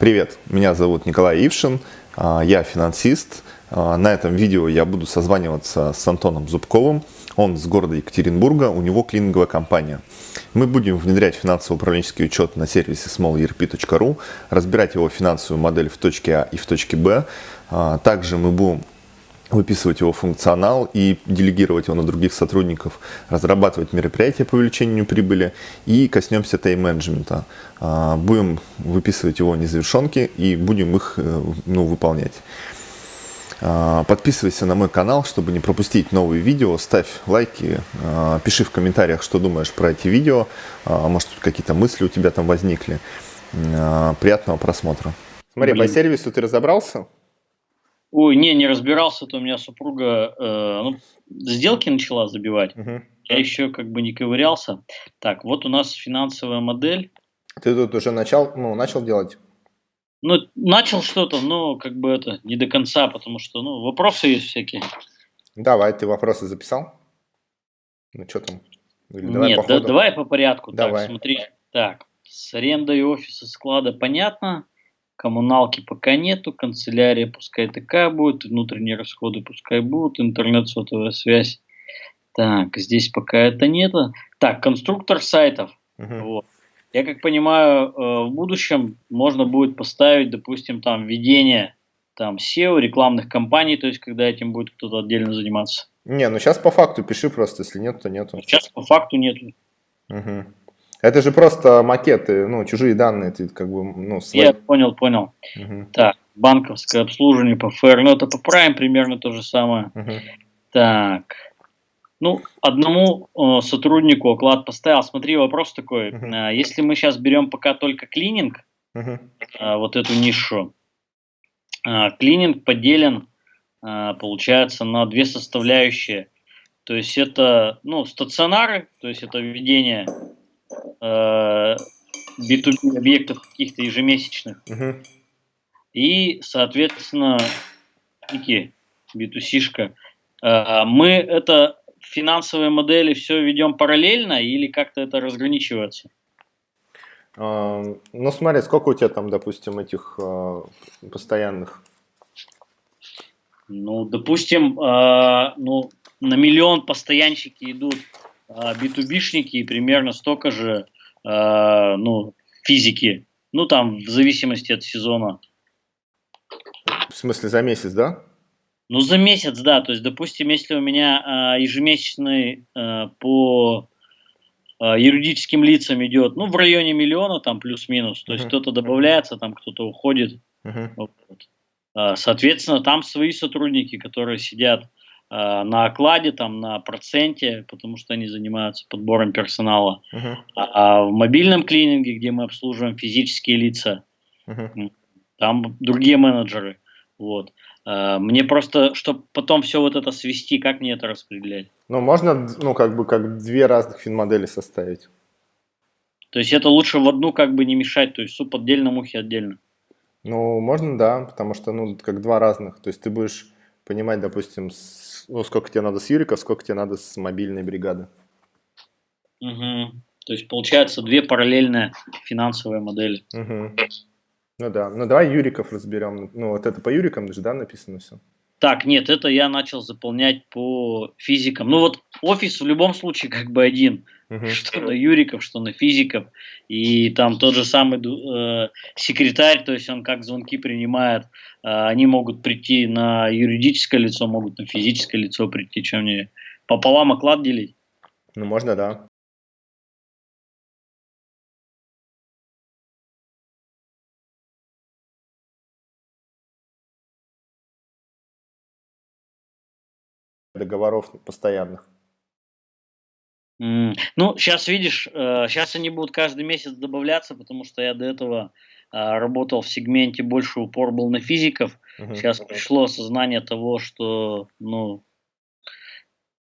Привет, меня зовут Николай Ившин, а, я финансист. А, на этом видео я буду созваниваться с Антоном Зубковым. Он с города Екатеринбурга, у него клининговая компания. Мы будем внедрять финансово-управленческий учет на сервисе smallerp.ru, разбирать его финансовую модель в точке А и в точке Б. А, также мы будем выписывать его функционал и делегировать его на других сотрудников, разрабатывать мероприятия по увеличению прибыли и коснемся тайм-менеджмента. А, будем выписывать его незавершенки и будем их э, ну, выполнять. А, подписывайся на мой канал, чтобы не пропустить новые видео, ставь лайки, а, пиши в комментариях, что думаешь про эти видео, может какие-то мысли у тебя там возникли. Приятного просмотра. Смотри, Блин. по сервису ты разобрался? Ой, не, не разбирался, то у меня супруга э, ну, сделки начала забивать. Угу. Я еще как бы не ковырялся. Так, вот у нас финансовая модель. Ты тут уже начал, ну, начал делать? Ну, начал что-то, но как бы это не до конца, потому что, ну, вопросы есть всякие. Давай, ты вопросы записал? Ну, что там? Или давай Нет, по да, давай по порядку. Давай. Так, смотри. Так, с арендой офиса склада понятно. Коммуналки пока нету, канцелярия пускай такая будет, внутренние расходы пускай будут, интернет, сотовая связь. Так, здесь пока это нету. Так, конструктор сайтов. Угу. Вот. Я как понимаю, э, в будущем можно будет поставить, допустим, там введение там SEO, рекламных кампаний, то есть когда этим будет кто-то отдельно заниматься. Не, ну сейчас по факту пиши просто, если нет, то нету. Сейчас по факту нету. Угу. Это же просто макеты, ну, чужие данные, ты как бы, ну, свои. Я понял, понял. Угу. Так, банковское обслуживание по ФР, ну, это по Prime примерно то же самое. Угу. Так, ну, одному э, сотруднику оклад поставил. Смотри, вопрос такой. -huh. Э, если мы сейчас берем пока только клининг, -huh. э, вот эту нишу, э, клининг поделен, э, получается, на две составляющие. То есть это, ну, стационары, то есть это введение э, B2B объектов каких-то ежемесячных. Угу. И, соответственно, такие B2C-шка. Э, мы это финансовые модели все ведем параллельно или как-то это разграничивается? А, ну, смотри, сколько у тебя там, допустим, этих а, постоянных? Ну, допустим, а, ну, на миллион постоянщики идут B2B-шники и примерно столько же э, ну, физики. Ну, там, в зависимости от сезона. В смысле, за месяц, да? Ну, за месяц, да. То есть, допустим, если у меня э, ежемесячный э, по э, юридическим лицам идет, ну, в районе миллиона, там, плюс-минус. То uh -huh. есть, кто-то добавляется, там, кто-то уходит. Uh -huh. вот. Соответственно, там свои сотрудники, которые сидят на окладе, там, на проценте, потому что они занимаются подбором персонала. Uh -huh. а, в мобильном клининге, где мы обслуживаем физические лица, uh -huh. там другие менеджеры. Вот. А, мне просто, чтобы потом все вот это свести, как мне это распределять? Ну, можно, ну, как бы, как две разных финмодели составить. То есть это лучше в одну как бы не мешать, то есть суп отдельно, мухи отдельно. Ну, можно, да, потому что, ну, как два разных. То есть ты будешь понимать, допустим, с, ну, сколько тебе надо с Юриков, сколько тебе надо с мобильной бригады. Угу. То есть получается две параллельные финансовые модели. Угу. Ну да, ну давай Юриков разберем. Ну вот это по Юрикам даже, да, написано все? Так, нет, это я начал заполнять по физикам. Ну вот офис в любом случае как бы один. Угу. Что на юриков, что на физиков. И там тот же самый э, секретарь, то есть он как звонки принимает, э, они могут прийти на юридическое лицо, могут на физическое лицо прийти, чем мне пополам оклад делить. Ну можно, да. Договоров постоянных. Ну, сейчас видишь, сейчас э, они будут каждый месяц добавляться, потому что я до этого а, работал в сегменте, больше упор был на физиков. Uh-huh. Сейчас пришло осознание того, что, ну,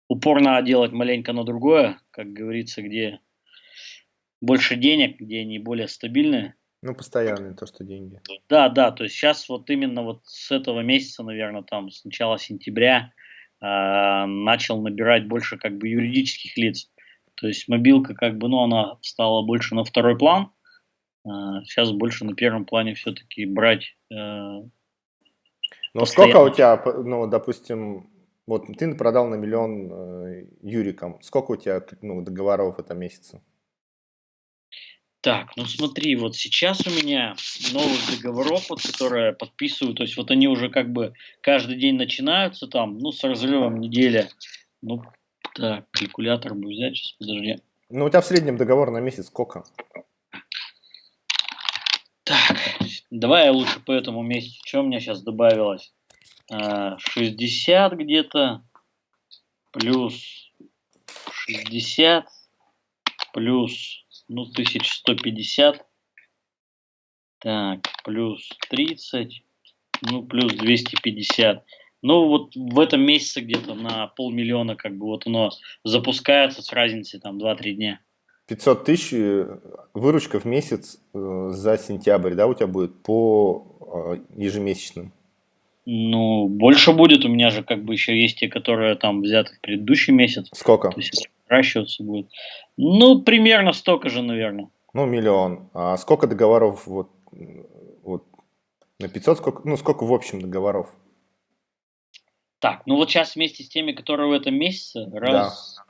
упор надо делать маленько на другое, как говорится, где больше денег, где они более стабильные. Ну, постоянные то, что деньги. Да, да, то есть сейчас вот именно вот с этого месяца, наверное, там с начала сентября начал набирать больше как бы юридических лиц. То есть мобилка как бы, ну, она стала больше на второй план. Сейчас больше на первом плане все-таки брать э, Ну, сколько у тебя, ну, допустим, вот ты продал на миллион э, Юрикам. Сколько у тебя ну, договоров в этом месяце? Так, ну смотри, вот сейчас у меня новых договоров, вот, которые подписываю, то есть вот они уже как бы каждый день начинаются там, ну, с разрывом недели. Ну, так, калькулятор бы взять, сейчас, подожди. Ну, у тебя в среднем договор на месяц сколько? Так, давай я лучше по этому месяцу. Что у меня сейчас добавилось? 60 а, где-то, плюс 60, плюс ну, 1150. Так, плюс 30, ну, плюс 250. Ну, вот в этом месяце где-то на полмиллиона как бы вот оно запускается с разницей там 2-3 дня. 500 тысяч э, выручка в месяц э, за сентябрь, да, у тебя будет по э, ежемесячным? Ну, больше будет. У меня же как бы еще есть те, которые там взяты в предыдущий месяц. Сколько? То есть расчется будет. Ну, примерно столько же, наверное. Ну, миллион. А сколько договоров вот, вот на 500, сколько, ну, сколько в общем договоров? Так, ну вот сейчас вместе с теми, которые в этом месяце, раз... Да.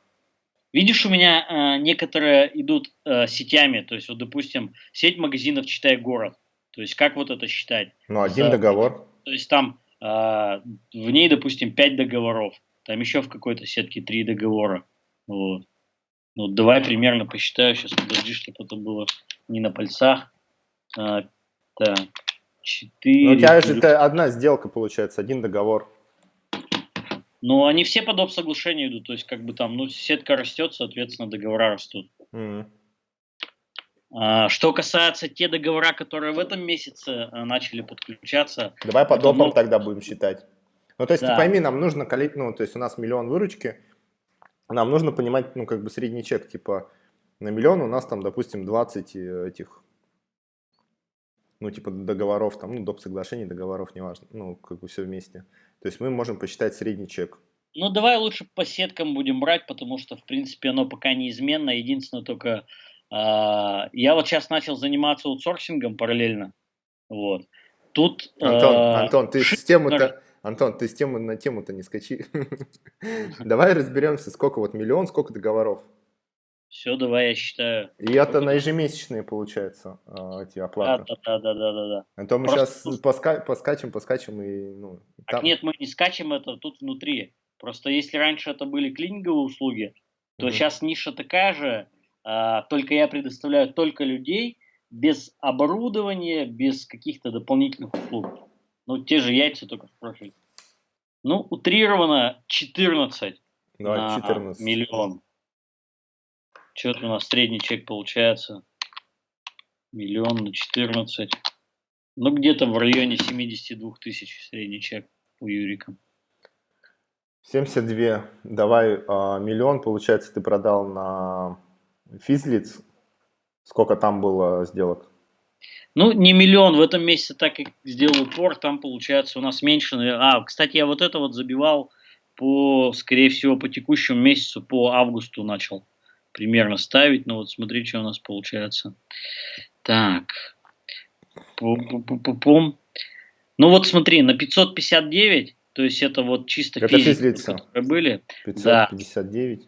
Видишь, у меня э, некоторые идут э, сетями, то есть вот, допустим, сеть магазинов «Читай город». То есть как вот это считать? Ну, один За, договор. То есть там в ней, допустим, 5 договоров, там еще в какой-то сетке 3 договора. Вот. Ну, давай примерно посчитаю. Сейчас подожди, чтобы это было не на пальцах. А, так, 4. Ну, у тебя же это одна сделка получается, один договор. Ну, они все под соглашение идут, то есть как бы там, ну, сетка растет, соответственно, договора растут. Mm. А, что касается те договора, которые в этом месяце а, начали подключаться. Давай по допам много... тогда будем считать. Ну, то есть, да. ты пойми, нам нужно, ну, то есть у нас миллион выручки, нам нужно понимать, ну, как бы средний чек, типа, на миллион у нас там, допустим, 20 э, этих, ну, типа, договоров, там, ну, доп. соглашений, договоров, неважно, ну, как бы все вместе. То есть мы можем посчитать средний чек. Ну, давай лучше по сеткам будем брать, потому что, в принципе, оно пока неизменно. Единственное только, э, я вот сейчас начал заниматься аутсорсингом параллельно, вот. Тут... Антон, э, Антон, ты систему-то Антон, ты с темы на тему-то не скачи. Давай разберемся, сколько вот миллион, сколько договоров. Все, давай я считаю. И это на ежемесячные, получается, а, эти оплаты. Да, да, да, да, да. да. А то мы сейчас поска... поскачем, поскачем и... Ну, и там... нет, мы не скачем это тут внутри. Просто если раньше это были клининговые услуги, то mm-hmm. сейчас ниша такая же, а, только я предоставляю только людей без оборудования, без каких-то дополнительных услуг. Ну, те же яйца, только в профиль. Ну, утрированно 14 Давай, на 14. миллион. Что-то у нас средний чек получается. Миллион на 14. Ну, где-то в районе 72 тысяч средний чек у Юрика. 72. Давай а, миллион, получается, ты продал на физлиц. Сколько там было сделок? Ну, не миллион в этом месяце, так как сделал упор, там получается у нас меньше. А, кстати, я вот это вот забивал по, скорее всего, по текущему месяцу, по августу начал примерно ставить. Ну вот смотри, что у нас получается. Так. Пум-пум-пум-пум. Ну вот смотри, на 559, то есть это вот чисто это физики, которые были. 559. Да.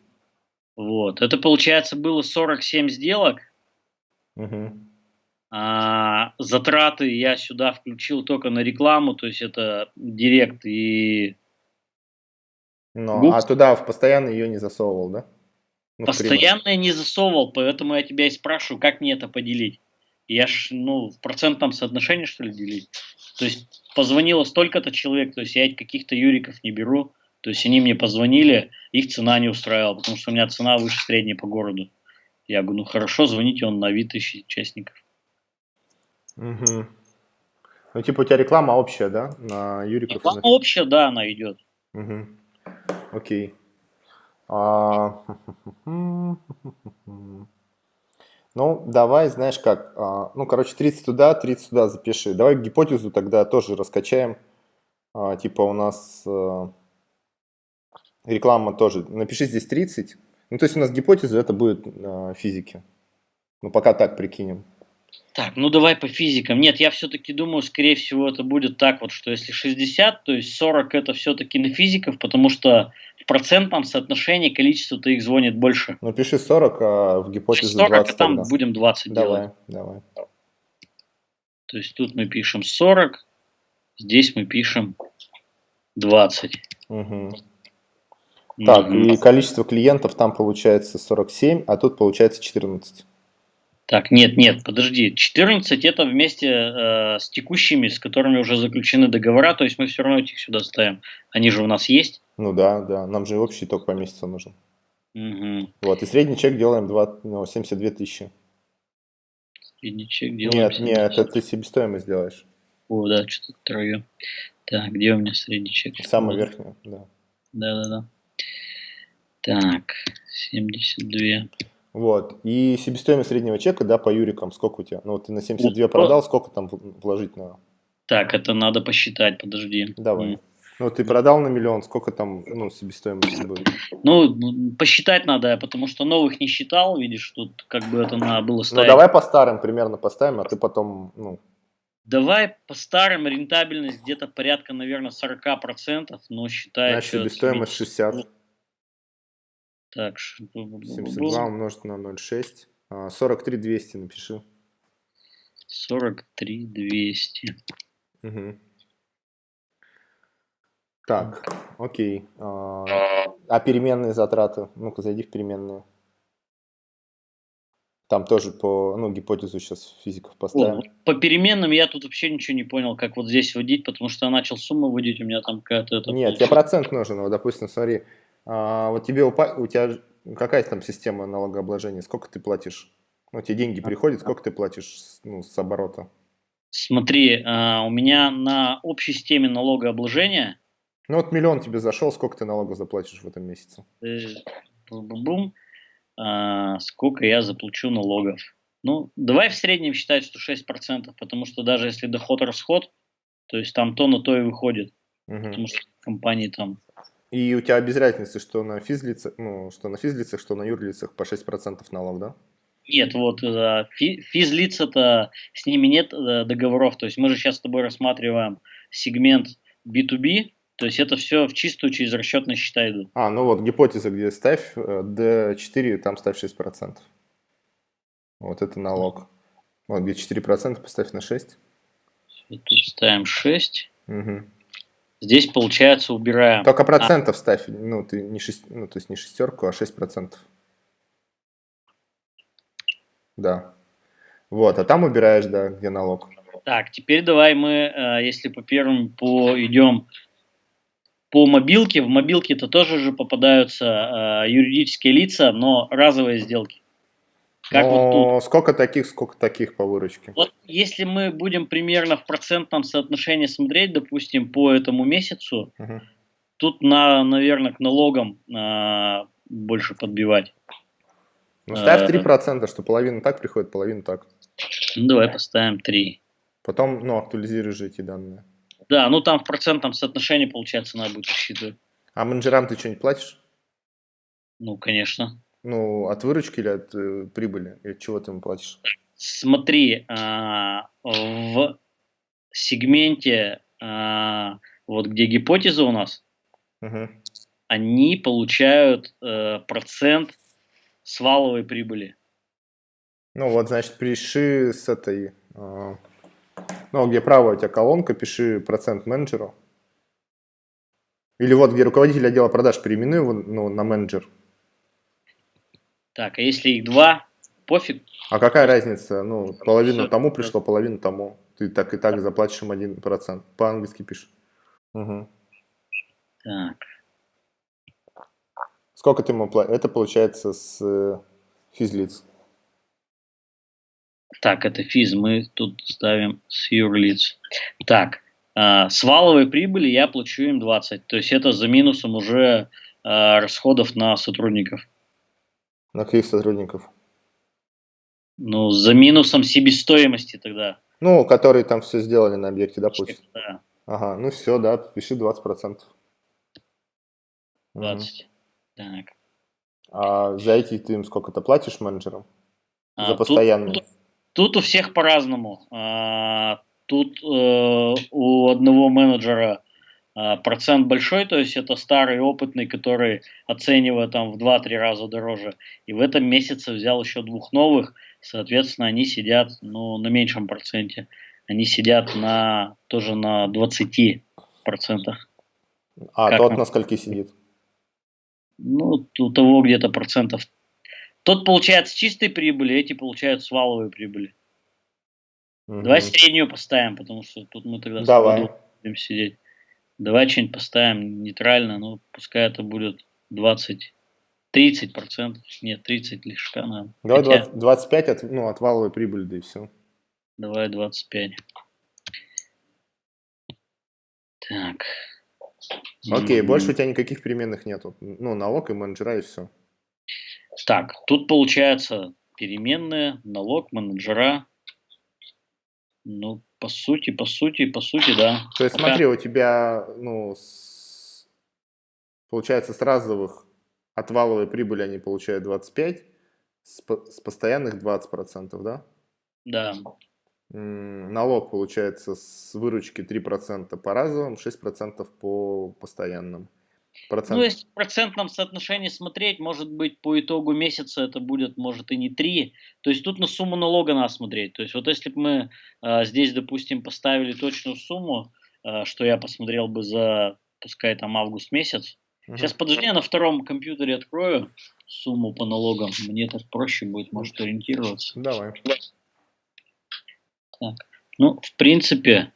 Вот, это получается было 47 сделок. Угу. А, затраты я сюда включил только на рекламу, то есть это директ и... Ну, а туда в постоянно ее не засовывал, да? Ну, постоянно я не засовывал, поэтому я тебя и спрашиваю, как мне это поделить. Я ж, ну, в процентном соотношении, что ли, делить? То есть позвонило столько-то человек, то есть я каких-то юриков не беру, то есть они мне позвонили, их цена не устраивала, потому что у меня цена выше средней по городу. Я говорю, ну хорошо, звоните, он на вид ищет участников. Угу. Ну, типа у тебя реклама общая, да, на Юриков? Реклама на... общая, да, она идет. Угу. Окей. А... Ну, давай, знаешь как, а, ну, короче, 30 туда, 30 туда запиши. Давай гипотезу тогда тоже раскачаем. А, типа у нас а, реклама тоже. Напиши здесь 30. Ну, то есть у нас гипотеза это будет физики. Ну, пока так прикинем. Так, ну давай по физикам. Нет, я все-таки думаю, скорее всего, это будет так вот, что если 60, то есть 40 это все-таки на физиков, потому что в процентном соотношении количество-то их звонит больше. Ну пиши 40, а в гипотезе 40, 20 а там тогда. будем 20 Давай, делать. давай. То есть тут мы пишем 40, здесь мы пишем 20. Мгм. Так, Мгм. и количество клиентов там получается 47, а тут получается 14. Так, нет, нет, подожди. 14 это вместе э, с текущими, с которыми уже заключены договора, то есть мы все равно этих сюда ставим. Они же у нас есть. Ну да, да, нам же общий итог по месяцу нужен. Угу. Вот, и средний чек делаем 2, ну, 72 тысячи. Средний чек делаем. Нет, нет, это ты себестоимость делаешь. О, да, что-то трое. Так, где у меня средний чек? Самую верхнюю, да. Да, да, да. Так, 72. Вот, и себестоимость среднего чека, да, по юрикам, сколько у тебя? Ну, вот ты на 72 Вот, продал, сколько там вложить надо? Так, это надо посчитать, подожди. Давай. М. Ну, ты продал на миллион, сколько там, ну, себестоимости будет? Ну, м, посчитать надо, потому что новых не считал, видишь, тут как бы это надо было Ну, ставить. давай по старым примерно поставим, а ты потом, ну, Давай по старым рентабельность где-то порядка, наверное, 40%, но считай... значит, себестоимость 60. Так, ш- 72 умножить на 0,6. А, 43 200 напиши. 43 200. Мгм. Так, окей. А, а переменные затраты? Ну-ка, зайди в переменные. Там тоже по, ну, гипотезу сейчас физиков поставим. вот по переменным я тут вообще ничего не понял, как вот здесь вводить, потому что я начал сумму вводить, у меня там какая-то... Нет, тебе получилось. процент нужен. Вот, допустим, смотри, а, вот тебе упа- у тебя какая там система налогообложения? Сколько ты платишь? Ну, тебе деньги приходят, сколько ты платишь ну, с оборота? Смотри, а, у меня на общей системе налогообложения Ну, вот миллион тебе зашел, сколько ты налогов заплатишь в этом месяце? Э, сколько я заплачу налогов. Ну, давай в среднем считать, что 6%, потому что даже если доход-расход, то есть там то на то и выходит, Мгм. потому что компании там... И у тебя без разницы, что на физлицах, ну, что на физлицах, что на юрлицах по 6% налог, да? Нет, вот э, фи- физлиц-то с ними нет э, договоров, то есть мы же сейчас с тобой рассматриваем сегмент B2B, то есть это все в чистую через расчетные счета идут. А, ну вот гипотеза, где ставь э, D4, там ставь 6%. Вот это налог. Вот где 4% поставь на 6. Вот Тут ставим 6. Мгм. Здесь, получается, убираем. Только процентов ставь, ну, ты не шесть, ну, то есть не шестерку, а 6%. Да. Вот, а там убираешь, да, где налог. Так, теперь давай мы, э, если по первому по, идем по мобилке, в мобилке-то тоже же попадаются э, юридические лица, но разовые сделки. Как вот тут. Но сколько таких, сколько таких по выручке? Вот если мы будем примерно в процентном соотношении смотреть, допустим, по этому месяцу, Мгм. тут, на, наверное, к налогам а, больше подбивать. Ну, ставь Э. 3%, что половина так приходит, половина так. Ну, давай поставим 3. Потом, ну, актуализируешь же эти данные. Да, ну там в процентном соотношении, получается, надо будет рассчитывать. А менеджерам ты что-нибудь платишь? Ну, конечно. Ну, от выручки или от э, прибыли? Или от чего ты им платишь? Смотри, а, в сегменте, а, вот где гипотеза у нас, Мгм. они получают э, процент с валовой прибыли. Ну, вот, значит, пиши с этой... э, ну, где правая у тебя колонка, пиши процент менеджеру. Или вот, где руководитель отдела продаж, переименуй его ну, на менеджер. Так, а если их два, пофиг. А какая разница? Ну, половину тому пришло, половину тому. Ты так и так заплатишь им 1%. По-английски пишешь. Мгм. Так, Сколько ты ему платишь? Это получается с э, физлиц. Так, это физ, мы тут ставим с юрлиц. Так, а, с валовой прибыли я плачу им 20, то есть это за минусом уже а, расходов на сотрудников. На каких сотрудников? Ну, за минусом себестоимости тогда. Ну, которые там все сделали на объекте, да, пусть? Да, Ага, ну все, да, пиши 20%. Мгм. 20. Так. А за эти ты им сколько-то платишь менеджерам? А, за постоянные? тут- Тут у всех по-разному. А, тут э, у одного менеджера а, процент большой, то есть это старый, опытный, который оценивает там в 2-3 раза дороже. И в этом месяце взял еще двух новых, соответственно, они сидят ну, на меньшем проценте. Они сидят на тоже на 20 процентах. А как тот на скольки сидит? Ну, у того где-то процентов. Тот получает с чистой прибыли, эти получают с валовой прибыли. Угу. Давай среднюю поставим, потому что тут мы тогда Давай. будем сидеть. Давай что-нибудь поставим нейтрально, ну, пускай это будет 20, 30 процентов. Нет, 30 лишь, наверное. Давай Хотя... 20, 25 от, ну, от валовой прибыли, да и все. Давай 25. Так. Окей, больше у тебя никаких переменных нету. Ну, налог и менеджера и все. Так, тут получается переменные, налог, менеджера. Ну, по сути, по сути, по сути, да. То есть Пока... смотри, у тебя, ну, с... получается с разовых от валовой прибыли они получают 25, с, по... с постоянных 20%, да? Да. Налог получается с выручки 3% по разовым, 6% по постоянным. Процент. Ну, если в процентном соотношении смотреть, может быть, по итогу месяца это будет, может, и не 3. То есть тут на сумму налога надо смотреть. То есть вот если бы мы э, здесь, допустим, поставили точную сумму, э, что я посмотрел бы за, пускай там август месяц. Угу. Сейчас, подожди, я на втором компьютере открою сумму по налогам. Мне так проще будет, может, ориентироваться. Давай. Так. Ну, в принципе,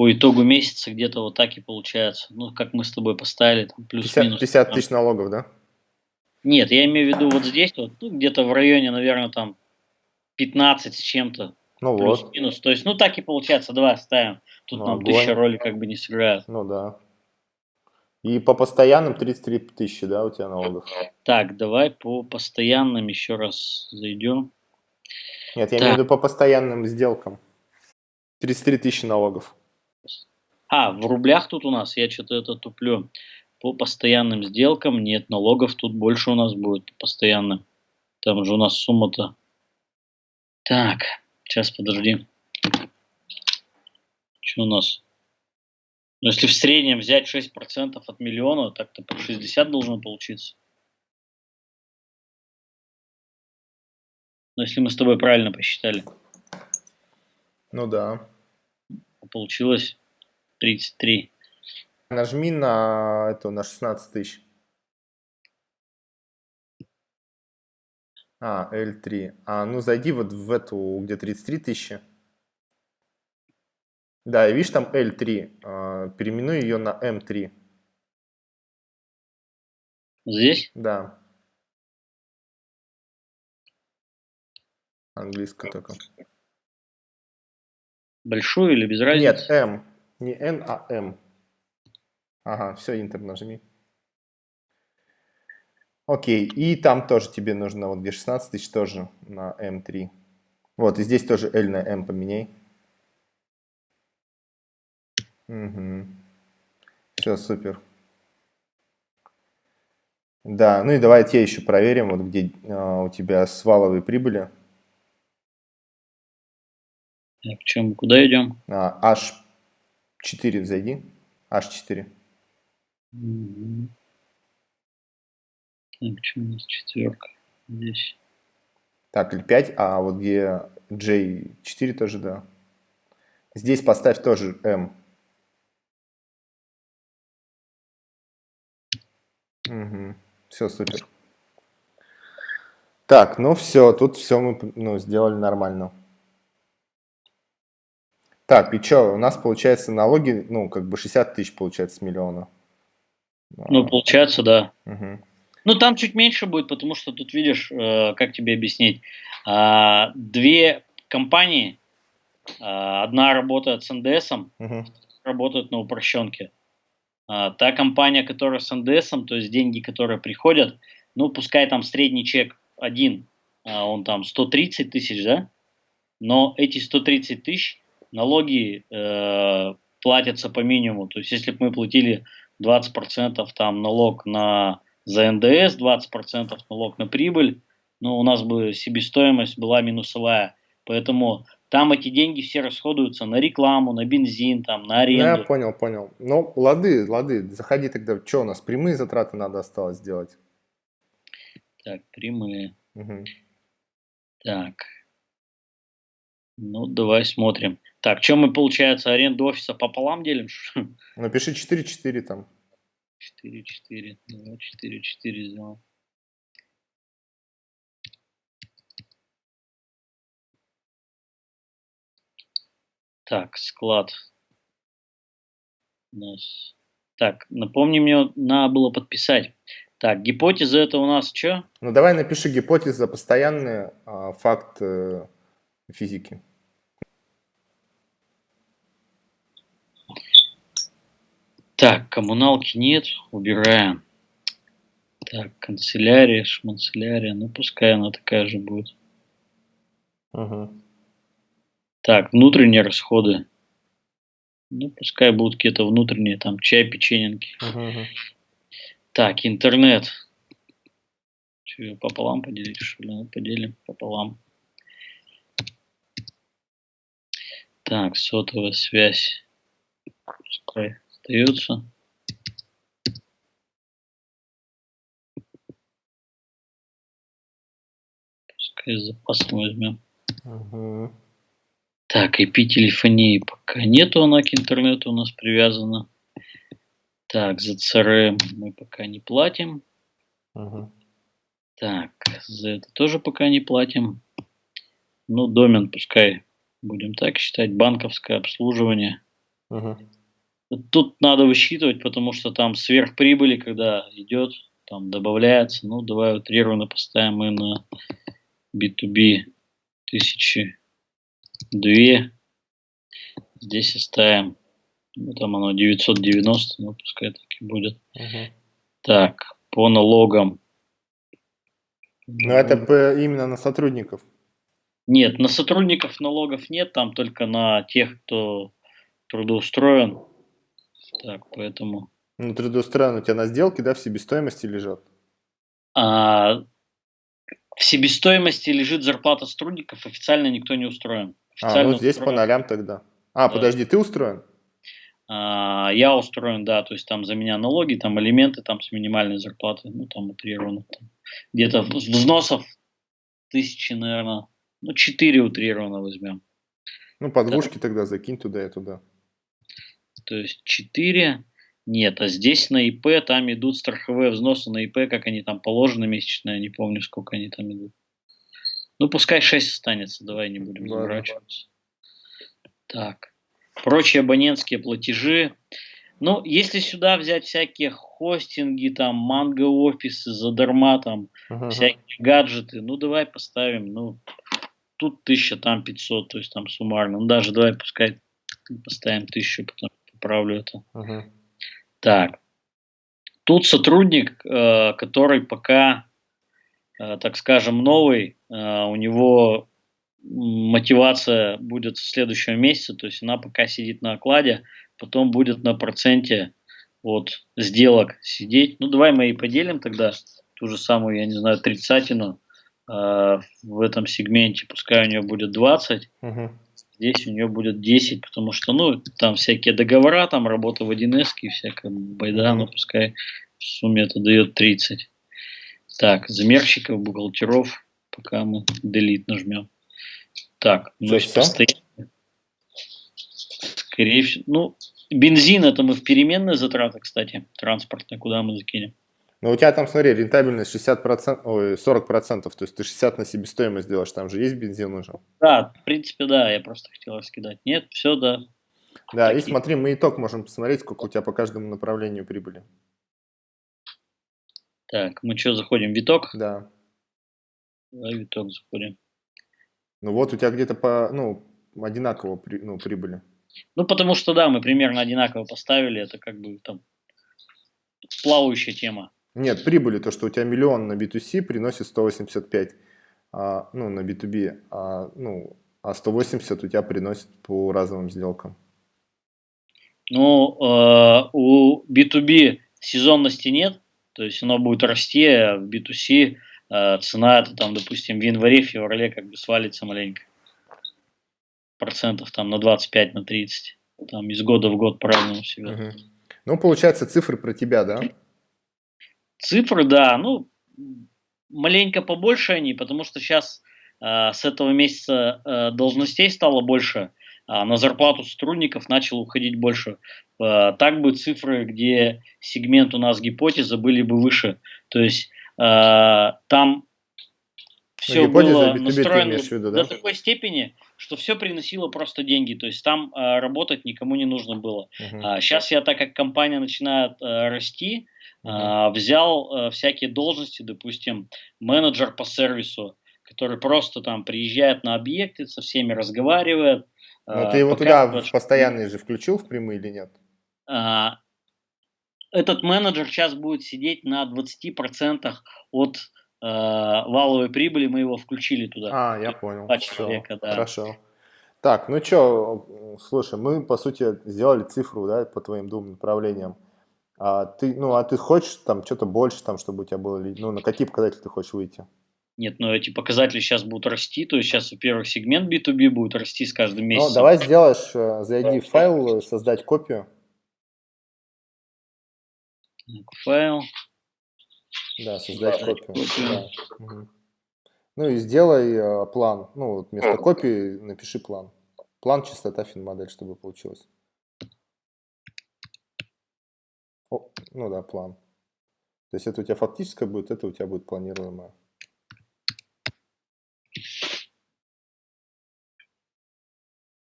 по итогу месяца где-то вот так и получается. Ну, как мы с тобой поставили, там плюс-минус. 50, 50 тысяч налогов, да? Нет, я имею в виду вот здесь, вот, ну, где-то в районе, наверное, там 15 с чем-то. Ну плюс, вот. Минус. То есть, ну так и получается, давай оставим. Тут ну, нам тысяча роли как бы не сыграет. Ну да. И по постоянным 33 тысячи, да, у тебя налогов? Так, давай по постоянным еще раз зайдем. Нет, я так. имею в виду по постоянным сделкам. 33 тысячи налогов. А, в рублях тут у нас, я что-то это туплю. По постоянным сделкам нет налогов, тут больше у нас будет постоянно. Там же у нас сумма-то. Так, сейчас подожди. Что у нас? Ну, если в среднем взять 6% от миллиона, так-то по 60 должно получиться. Ну, если мы с тобой правильно посчитали. Ну да. Получилось 33. Нажми на эту, на 16 тысяч. А, L3. А, ну зайди вот в эту, где 33 тысячи. Да, и видишь там L3. А, переименуй ее на M3. Здесь? Да. Английская только. Большую или без разницы? Нет, M. Не N, а M. Ага, все, Enter нажми. Окей, и там тоже тебе нужно, вот где 16 тысяч, тоже на M3. Вот, и здесь тоже L на M поменяй. Угу. Все, супер. Да, ну и давай те еще проверим, вот где а, у тебя сваловые прибыли. Так, чем, куда идем? А, H4 зайди. H4. Угу. Так, что у нас четверка? Здесь. Так, или 5, а вот где J4 тоже, да. Здесь поставь тоже M. Угу. Все, супер. Так, ну все, тут все мы ну, сделали нормально. Так, и что, у нас получается налоги, ну, как бы 60 тысяч получается с миллиона. Ну, получается, да. Угу. Ну, там чуть меньше будет, потому что тут видишь, э, как тебе объяснить, э, две компании, э, одна работает с НДС, угу. работает на упрощенке. Э, та компания, которая с НДС, то есть деньги, которые приходят, ну, пускай там средний чек один, э, он там 130 тысяч, да, но эти 130 тысяч налоги э, платятся по минимуму. То есть, если бы мы платили 20% там налог на за НДС, 20% налог на прибыль, ну, у нас бы себестоимость была минусовая. Поэтому там эти деньги все расходуются на рекламу, на бензин, там, на аренду. Я понял, понял. Ну, лады, лады, заходи тогда. Что у нас, прямые затраты надо осталось сделать? Так, прямые. Угу. Так. Ну, давай смотрим. Так, что мы, получается, аренду офиса пополам делим? Напиши 4-4 там. 4-4. Давай 4-4 сделаем. Так, склад. У нас. Так, напомни мне, надо было подписать. Так, гипотеза это у нас что? Ну давай напиши гипотеза постоянный а, факт э, физики. Так, коммуналки нет, убираем. Так, канцелярия, шманцелярия, ну пускай она такая же будет. Угу. Так, внутренние расходы. Ну, пускай будут какие-то внутренние, там, чай, печененки. Угу. Так, интернет. Че, пополам поделить, что ли? Ну, поделим пополам. Так, сотовая связь. Пускай остается. Пускай с запасом возьмем. Угу. Так, IP-телефонии пока нету, она к интернету у нас привязана. Так, за CRM мы пока не платим. Угу. Так, за это тоже пока не платим. Ну, домен пускай будем так считать, банковское обслуживание. Угу. Тут надо высчитывать, потому что там сверхприбыли, когда идет, там добавляется. Ну, давай утрированно поставим мы на B2B тысячи две. Здесь оставим, ну, там оно 990, ну, пускай так и будет. Угу. Так, по налогам. Но это именно на сотрудников. Нет, на сотрудников налогов нет, там только на тех, кто трудоустроен. Так, поэтому... Ну, трудоустроен у тебя на сделке, да, в себестоимости лежат? А, в себестоимости лежит зарплата сотрудников, официально никто не устроен. А, ну здесь по нолям тогда. А, да. подожди, ты устроен? А, я устроен, да, то есть там за меня налоги, там элементы там с минимальной зарплаты, ну там утрированно. Там, где-то взносов тысячи, наверное, ну четыре утрированно возьмем. Ну, подвушки да. тогда закинь туда и туда. То есть 4, нет, а здесь на ИП там идут страховые взносы на ИП, как они там положены месячные, не помню, сколько они там идут. Ну, пускай 6 останется, давай не будем заморачиваться. Так, прочие абонентские платежи. Ну, если сюда взять всякие хостинги, там, манго офисы, задарма, там, ага. всякие гаджеты, ну, давай поставим, ну, тут 1000, там 500, то есть там суммарно. Ну, даже давай пускай поставим 1000, потом поправлю это. Ага. Так, тут сотрудник, э, который пока Э, так скажем, новый, э, у него мотивация будет с следующего месяца, то есть она пока сидит на окладе, потом будет на проценте от сделок сидеть. Ну, давай мы и поделим тогда ту же самую, я не знаю, тридцатину э, в этом сегменте, пускай у нее будет 20, угу. Здесь у нее будет 10, потому что, ну, там всякие договора, там работа в 1С и всякая байда, но пускай в сумме это дает 30. Так, замерщиков, бухгалтеров, пока мы delete нажмем. Так, ну, постоянно. Скорее всего, ну, бензин это мы в переменные затраты, кстати, транспортные, куда мы закинем. Ну, у тебя там, смотри, рентабельность 60%, ой, 40%, то есть ты 60 на себестоимость делаешь, там же есть бензин уже. Да, в принципе, да, я просто хотел раскидать. Нет, все, да. Да, Такие. и смотри, мы итог можем посмотреть, сколько у тебя по каждому направлению прибыли. Так, мы что, заходим в виток? Да. Давай виток заходим. Ну вот у тебя где-то по, ну, одинаково при, ну, прибыли. Ну, потому что, да, мы примерно одинаково поставили, это как бы там плавающая тема. Нет, прибыли, то, что у тебя миллион на B2C приносит 185, а, ну, на B2B, а, ну, а 180 у тебя приносит по разовым сделкам. Ну, э, у B2B сезонности нет, то есть оно будет расти, а в B2C э, цена это там, допустим, в январе, феврале как бы свалится маленько. процентов там на 25, на 30. Там из года в год по-разному себя. Угу. Ну, получается, цифры про тебя, да? Цифры, да, ну, маленько побольше они, потому что сейчас э, с этого месяца э, должностей стало больше, а на зарплату сотрудников начало уходить больше. Э, так бы цифры, где сегмент у нас гипотеза, были бы выше. То есть э, там все было настроено виду, да? до такой степени, что все приносило просто деньги. То есть там э, работать никому не нужно было. Uh-huh. А, сейчас я, так как компания начинает э, расти. Э, взял э, всякие должности, допустим, менеджер по сервису, который просто там приезжает на объекты, со всеми разговаривает. Но э, ты его туда в постоянный же включил в прямые или нет? Э, этот менеджер сейчас будет сидеть на 20% от э, валовой прибыли мы его включили туда. А, я понял. Два человека, да. Хорошо. Так, ну что, слушай, мы по сути сделали цифру, да, по твоим двум направлениям. А ты, ну, а ты хочешь там что-то больше, там, чтобы у тебя было, ну, на какие показатели ты хочешь выйти? Нет, но эти показатели сейчас будут расти, то есть сейчас, во-первых, сегмент B2B будет расти с каждым месяцем. Ну, давай сделаешь, э, зайди в файл, создать копию. Файл. Да, создать копию. Да. Угу. Ну и сделай э, план. Ну, вот вместо копии напиши план. План частота финмодель, чтобы получилось. О, ну да, план. То есть это у тебя фактическое будет, это у тебя будет планируемое.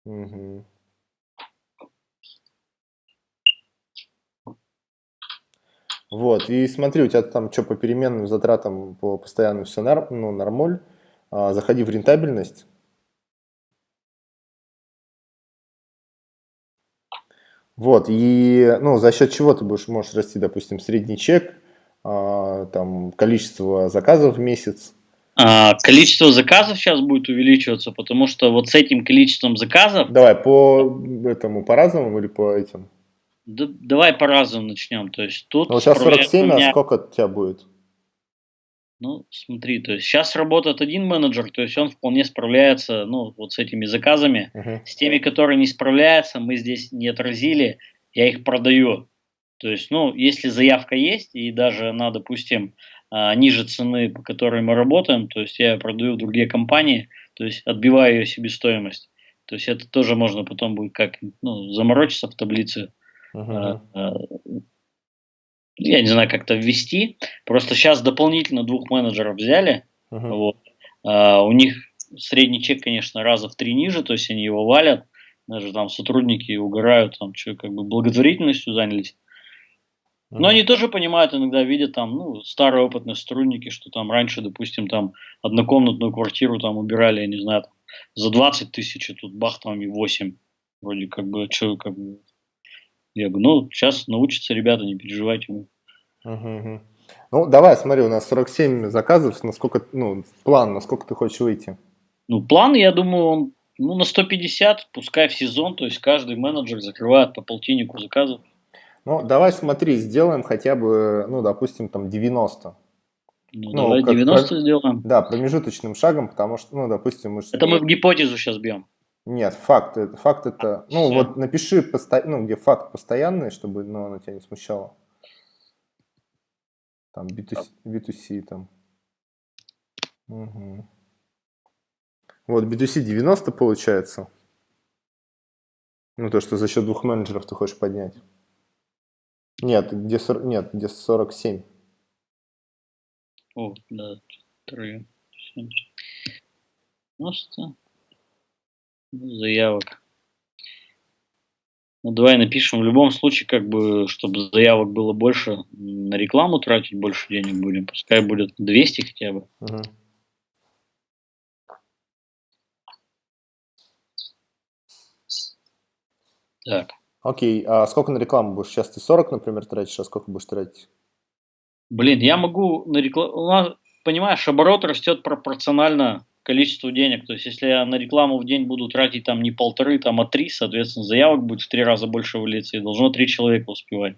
Угу. Вот, и смотри, у тебя там что по переменным затратам, по постоянным все нар, ну, нормаль. А, заходи в рентабельность. Вот, и ну, за счет чего ты будешь, можешь расти, допустим, средний чек, а, там, количество заказов в месяц. А, количество заказов сейчас будет увеличиваться, потому что вот с этим количеством заказов... Давай, по этому, по-разному или по этим? Да, давай по-разному начнем. То есть тут ну, сейчас 47, меня... а сколько у тебя будет? Ну, смотри, то есть сейчас работает один менеджер, то есть он вполне справляется, ну, вот с этими заказами. Uh-huh. С теми, которые не справляются, мы здесь не отразили, я их продаю. То есть, ну, если заявка есть, и даже она, допустим, а, ниже цены, по которой мы работаем, то есть я продаю в другие компании, то есть отбиваю ее себестоимость. То есть это тоже можно потом будет как ну, заморочиться в таблице Uh-huh. Я не знаю, как-то ввести. Просто сейчас дополнительно двух менеджеров взяли. Uh-huh. Вот. А, у них средний чек, конечно, раза в три ниже, то есть они его валят. Даже там сотрудники угорают, там что, как бы благотворительностью занялись. Но они тоже понимают, иногда видят там, ну, старые опытные сотрудники, что там раньше, допустим, там однокомнатную квартиру там убирали, я не знаю, там, за 20 тысяч, а тут бах там и 8. Вроде как бы, что, как бы, я говорю, ну, сейчас научатся ребята, не переживайте. Угу, угу. Ну, давай, смотри, у нас 47 заказов, насколько, ну, план, насколько ты хочешь выйти? Ну, план, я думаю, он, ну, на 150, пускай в сезон, то есть каждый менеджер закрывает по полтиннику заказов. Ну, давай смотри, сделаем хотя бы, ну, допустим, там 90. Ну, ну давай 90 про... сделаем. Да, промежуточным шагом, потому что, ну, допустим, мы... Это мы в гипотезу сейчас бьем. Нет, факт, факт это, ну Все. вот напиши, посто... ну где факт постоянный, чтобы ну, оно тебя не смущало. Там B2C, B2C там. Угу. Вот B2C 90 получается. Ну то, что за счет двух менеджеров ты хочешь поднять. Нет, где, 40, нет, где 47. О, да, 3, 7. 90. Заявок. Ну, давай напишем. В любом случае, как бы, чтобы заявок было больше, на рекламу тратить больше денег будем. Пускай будет 200 хотя бы. Угу. Так. Окей, а сколько на рекламу будешь? Сейчас ты 40, например, тратишь, а сколько будешь тратить? Блин, я могу на рекламу... Понимаешь, оборот растет пропорционально количеству денег. То есть, если я на рекламу в день буду тратить там не полторы, там, а три, соответственно, заявок будет в три раза больше вылиться, и должно три человека успевать.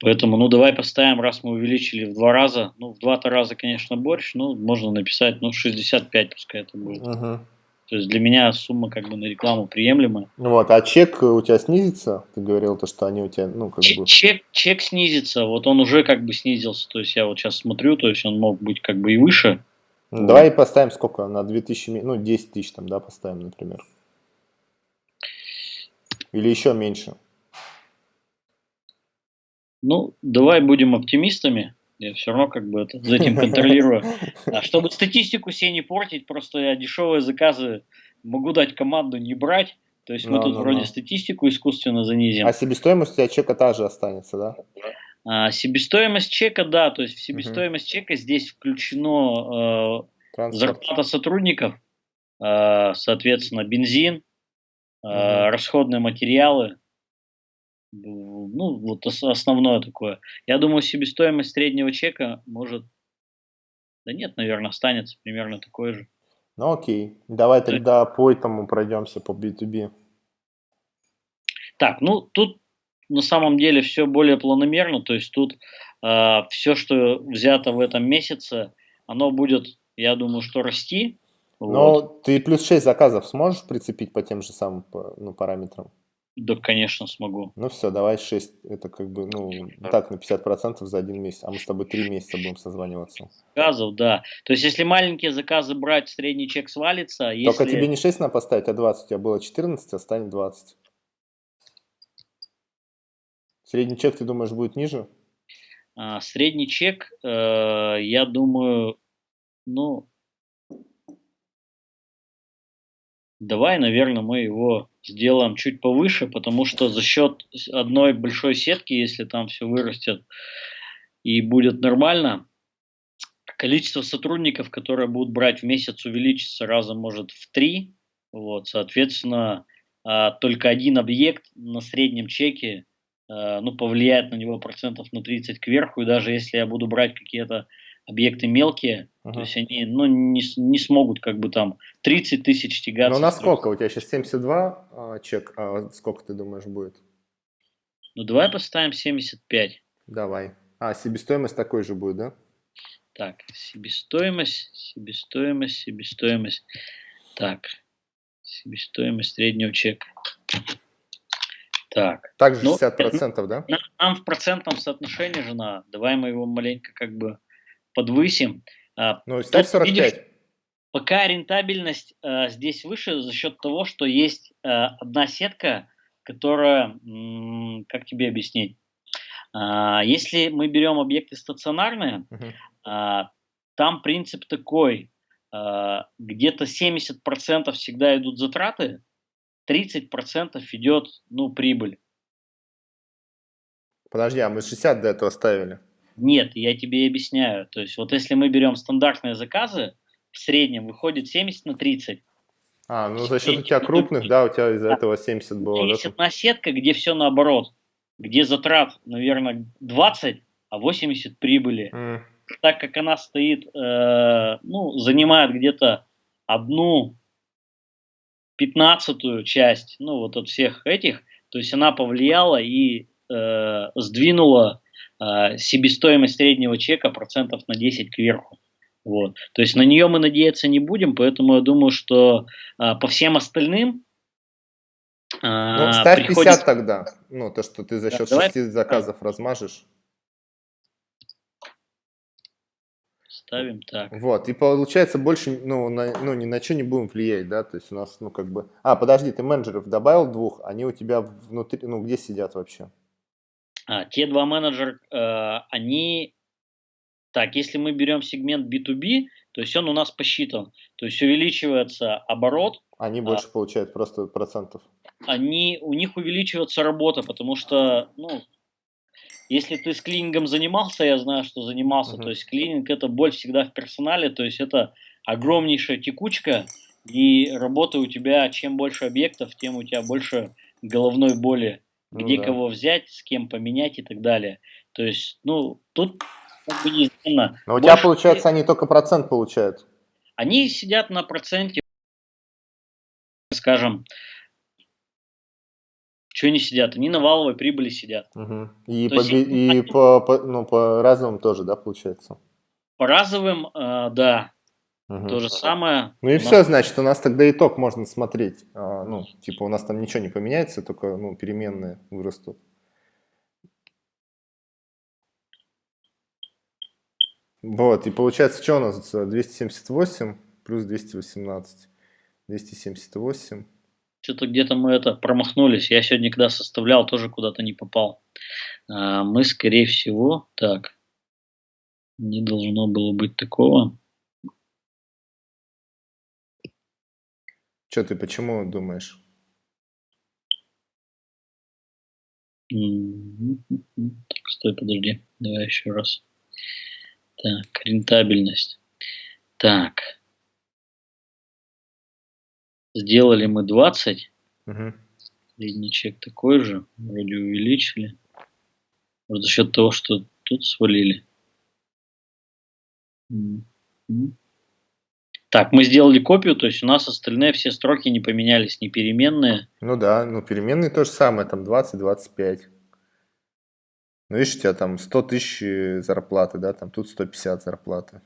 Поэтому, ну, давай поставим, раз мы увеличили в два раза, ну, в два-то раза, конечно, больше, ну, можно написать, ну, 65 пускай это будет. Угу. То есть для меня сумма как бы на рекламу приемлемая. Ну вот, а чек у тебя снизится? Ты говорил то, что они у тебя, ну, как чек, бы... Чек, чек снизится, вот он уже как бы снизился. То есть я вот сейчас смотрю, то есть он мог быть как бы и выше. Ну, давай поставим сколько? На 2000, ну, 10 тысяч там, да, поставим, например. Или еще меньше? Ну, давай будем оптимистами. Я все равно как бы это, за этим контролирую. А чтобы статистику себе не портить, просто я дешевые заказы могу дать команду не брать. То есть мы no, тут no, вроде no. статистику искусственно занизим. А себестоимость у тебя чека та же останется, да? А, себестоимость чека, да, то есть в себестоимость угу. чека здесь включено э, зарплата сотрудников, э, соответственно, бензин, э, расходные материалы, ну, вот основное такое. Я думаю, себестоимость среднего чека может... Да нет, наверное, останется примерно такой же. Ну окей, давай тогда по этому пройдемся, по B2B. Так, ну тут на самом деле все более планомерно, то есть тут э, все, что взято в этом месяце, оно будет, я думаю, что расти. Но вот. ты плюс 6 заказов сможешь прицепить по тем же самым ну, параметрам? Да, конечно, смогу. Ну все, давай 6. Это как бы, ну, так, на 50% за один месяц. А мы с тобой 3 месяца будем созваниваться. Заказов, да. То есть, если маленькие заказы брать, средний чек свалится. А Только тебе не 6 надо поставить, а 20. У тебя было 14, а станет 20. Средний чек, ты думаешь, будет ниже? А, средний чек, э, я думаю, ну, давай, наверное, мы его сделаем чуть повыше, потому что за счет одной большой сетки, если там все вырастет и будет нормально, количество сотрудников, которые будут брать в месяц, увеличится раза может в три. Вот, соответственно, а, только один объект на среднем чеке ну, повлияет на него процентов на 30 кверху, и даже если я буду брать какие-то объекты мелкие, uh-huh. то есть они ну, не, не смогут как бы там 30 тысяч тягаться. Ну, на сколько? У тебя сейчас 72 а, чек, а сколько ты думаешь будет? Ну, давай поставим 75. Давай. А, себестоимость такой же будет, да? Так, себестоимость, себестоимость, себестоимость. Так, себестоимость среднего чека. Так. Также 60%, ну, да? Нам в процентном соотношении жена. Давай мы его маленько как бы подвысим. А, ну, ставь 45. Видишь, пока рентабельность а, здесь выше за счет того, что есть а, одна сетка, которая, как тебе объяснить, а, если мы берем объекты стационарные, uh-huh. а, там принцип такой, а, где-то 70% всегда идут затраты, 30% идет ну, прибыль. Подожди, а мы 60 до этого ставили? Нет, я тебе объясняю. То есть вот если мы берем стандартные заказы, в среднем выходит 70 на 30. А, ну за счет у тебя крупных, да, у тебя из-за этого 70 было. Есть да? одна сетка, где все наоборот, где затрат, наверное, 20, а 80 прибыли. Mm. Так как она стоит, э, ну, занимает где-то одну пятнадцатую часть, ну, вот от всех этих, то есть она повлияла и э, сдвинула э, себестоимость среднего чека процентов на 10 кверху. Вот. То есть на нее мы надеяться не будем, поэтому я думаю, что э, по всем остальным э, ну, ставь приходит... 50 тогда, ну, то, что ты за счет да, 6 давай... заказов размажешь. Ставим так. Вот, и получается больше, ну, на, ну, ни на что не будем влиять, да, то есть у нас, ну, как бы... А, подожди, ты менеджеров добавил двух, они у тебя внутри, ну, где сидят вообще? А, те два менеджера, э, они, так, если мы берем сегмент B2B, то есть он у нас посчитан, то есть увеличивается оборот. Они больше а, получают просто процентов. Они, у них увеличивается работа, потому что, ну, если ты с клинингом занимался, я знаю, что занимался, uh-huh. то есть клининг это боль всегда в персонале, то есть это огромнейшая текучка, и работа у тебя, чем больше объектов, тем у тебя больше головной боли ну, где да. кого взять, с кем поменять и так далее. То есть, ну, тут как бы неизменно. Но у тебя, получается, они только процент получают? Они сидят на проценте, скажем, что они сидят? Они на валовой прибыли сидят. Угу. И, по, есть, и они... по, по, ну, по разовым тоже, да, получается? По разовым, э, да. Угу. То же самое. Ну и все, значит, у нас тогда итог можно смотреть. А, ну, типа у нас там ничего не поменяется, только ну, переменные вырастут. Вот, и получается, что у нас 278 плюс 218. 278. Что-то где-то мы это промахнулись. Я сегодня, когда составлял, тоже куда-то не попал. А, мы, скорее всего, так, не должно было быть такого. Что ты, почему думаешь? Так, стой, подожди. Давай еще раз. Так, рентабельность. Так. Сделали мы 20. Угу. Средний чек такой же. Вроде увеличили. Вот за счет того, что тут свалили. Так, мы сделали копию, то есть у нас остальные все строки не поменялись, не переменные. Ну да, ну переменные то же самое, там 20-25. Ну видишь, у тебя там 100 тысяч зарплаты, да, там тут 150 зарплаты.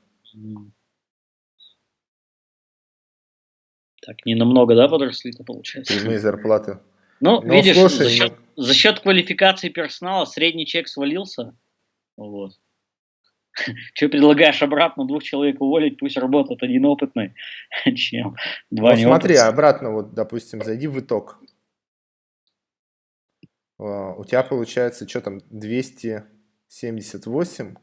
Так, не намного, да, подросли-то получается? Прямые зарплаты. Ну, ну видишь, слушай, за, счет, ну... за счет квалификации персонала средний чек свалился. Вот. Что предлагаешь обратно двух человек уволить, пусть работает один опытный, чем два ну, смотри, обратно, вот, допустим, зайди в итог. А, у тебя получается, что там, 278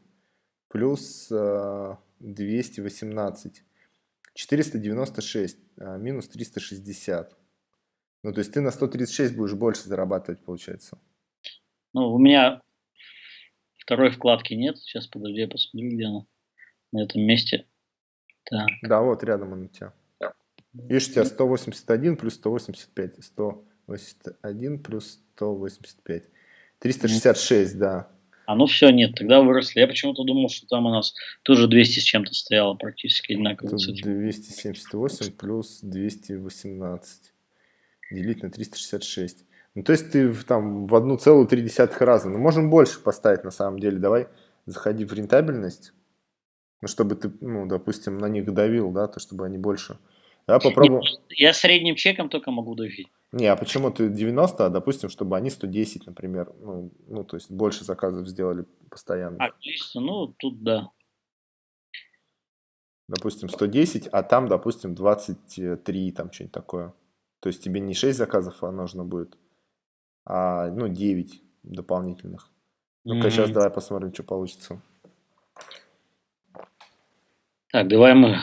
плюс 218. 496 а, минус 360. Ну, то есть ты на 136 будешь больше зарабатывать, получается. Ну, у меня Второй вкладки нет. Сейчас, подожди, я посмотрю, где она. На этом месте. Так. Да, вот рядом он у тебя. Видишь, у тебя 181 плюс 185. 181 плюс 185. 366, да. А ну все, нет, тогда выросли. Я почему-то думал, что там у нас тоже 200 с чем-то стояло, практически одинаково. 278 плюс 218 делить на 366. Ну, то есть ты там в целую три десятых раза. Ну, можем больше поставить на самом деле. Давай заходи в рентабельность. Ну, чтобы ты, ну, допустим, на них давил, да, то чтобы они больше. Да, попробуем. Я средним чеком только могу давить. Не, а почему ты 90, а допустим, чтобы они 110, например, ну, ну то есть больше заказов сделали постоянно. Отлично, ну, тут да. Допустим, 110, а там, допустим, 23, там что-нибудь такое. То есть тебе не 6 заказов, а нужно будет а, ну, 9 дополнительных. Ну-ка, mm-hmm. сейчас давай посмотрим, что получится. Так, давай мы...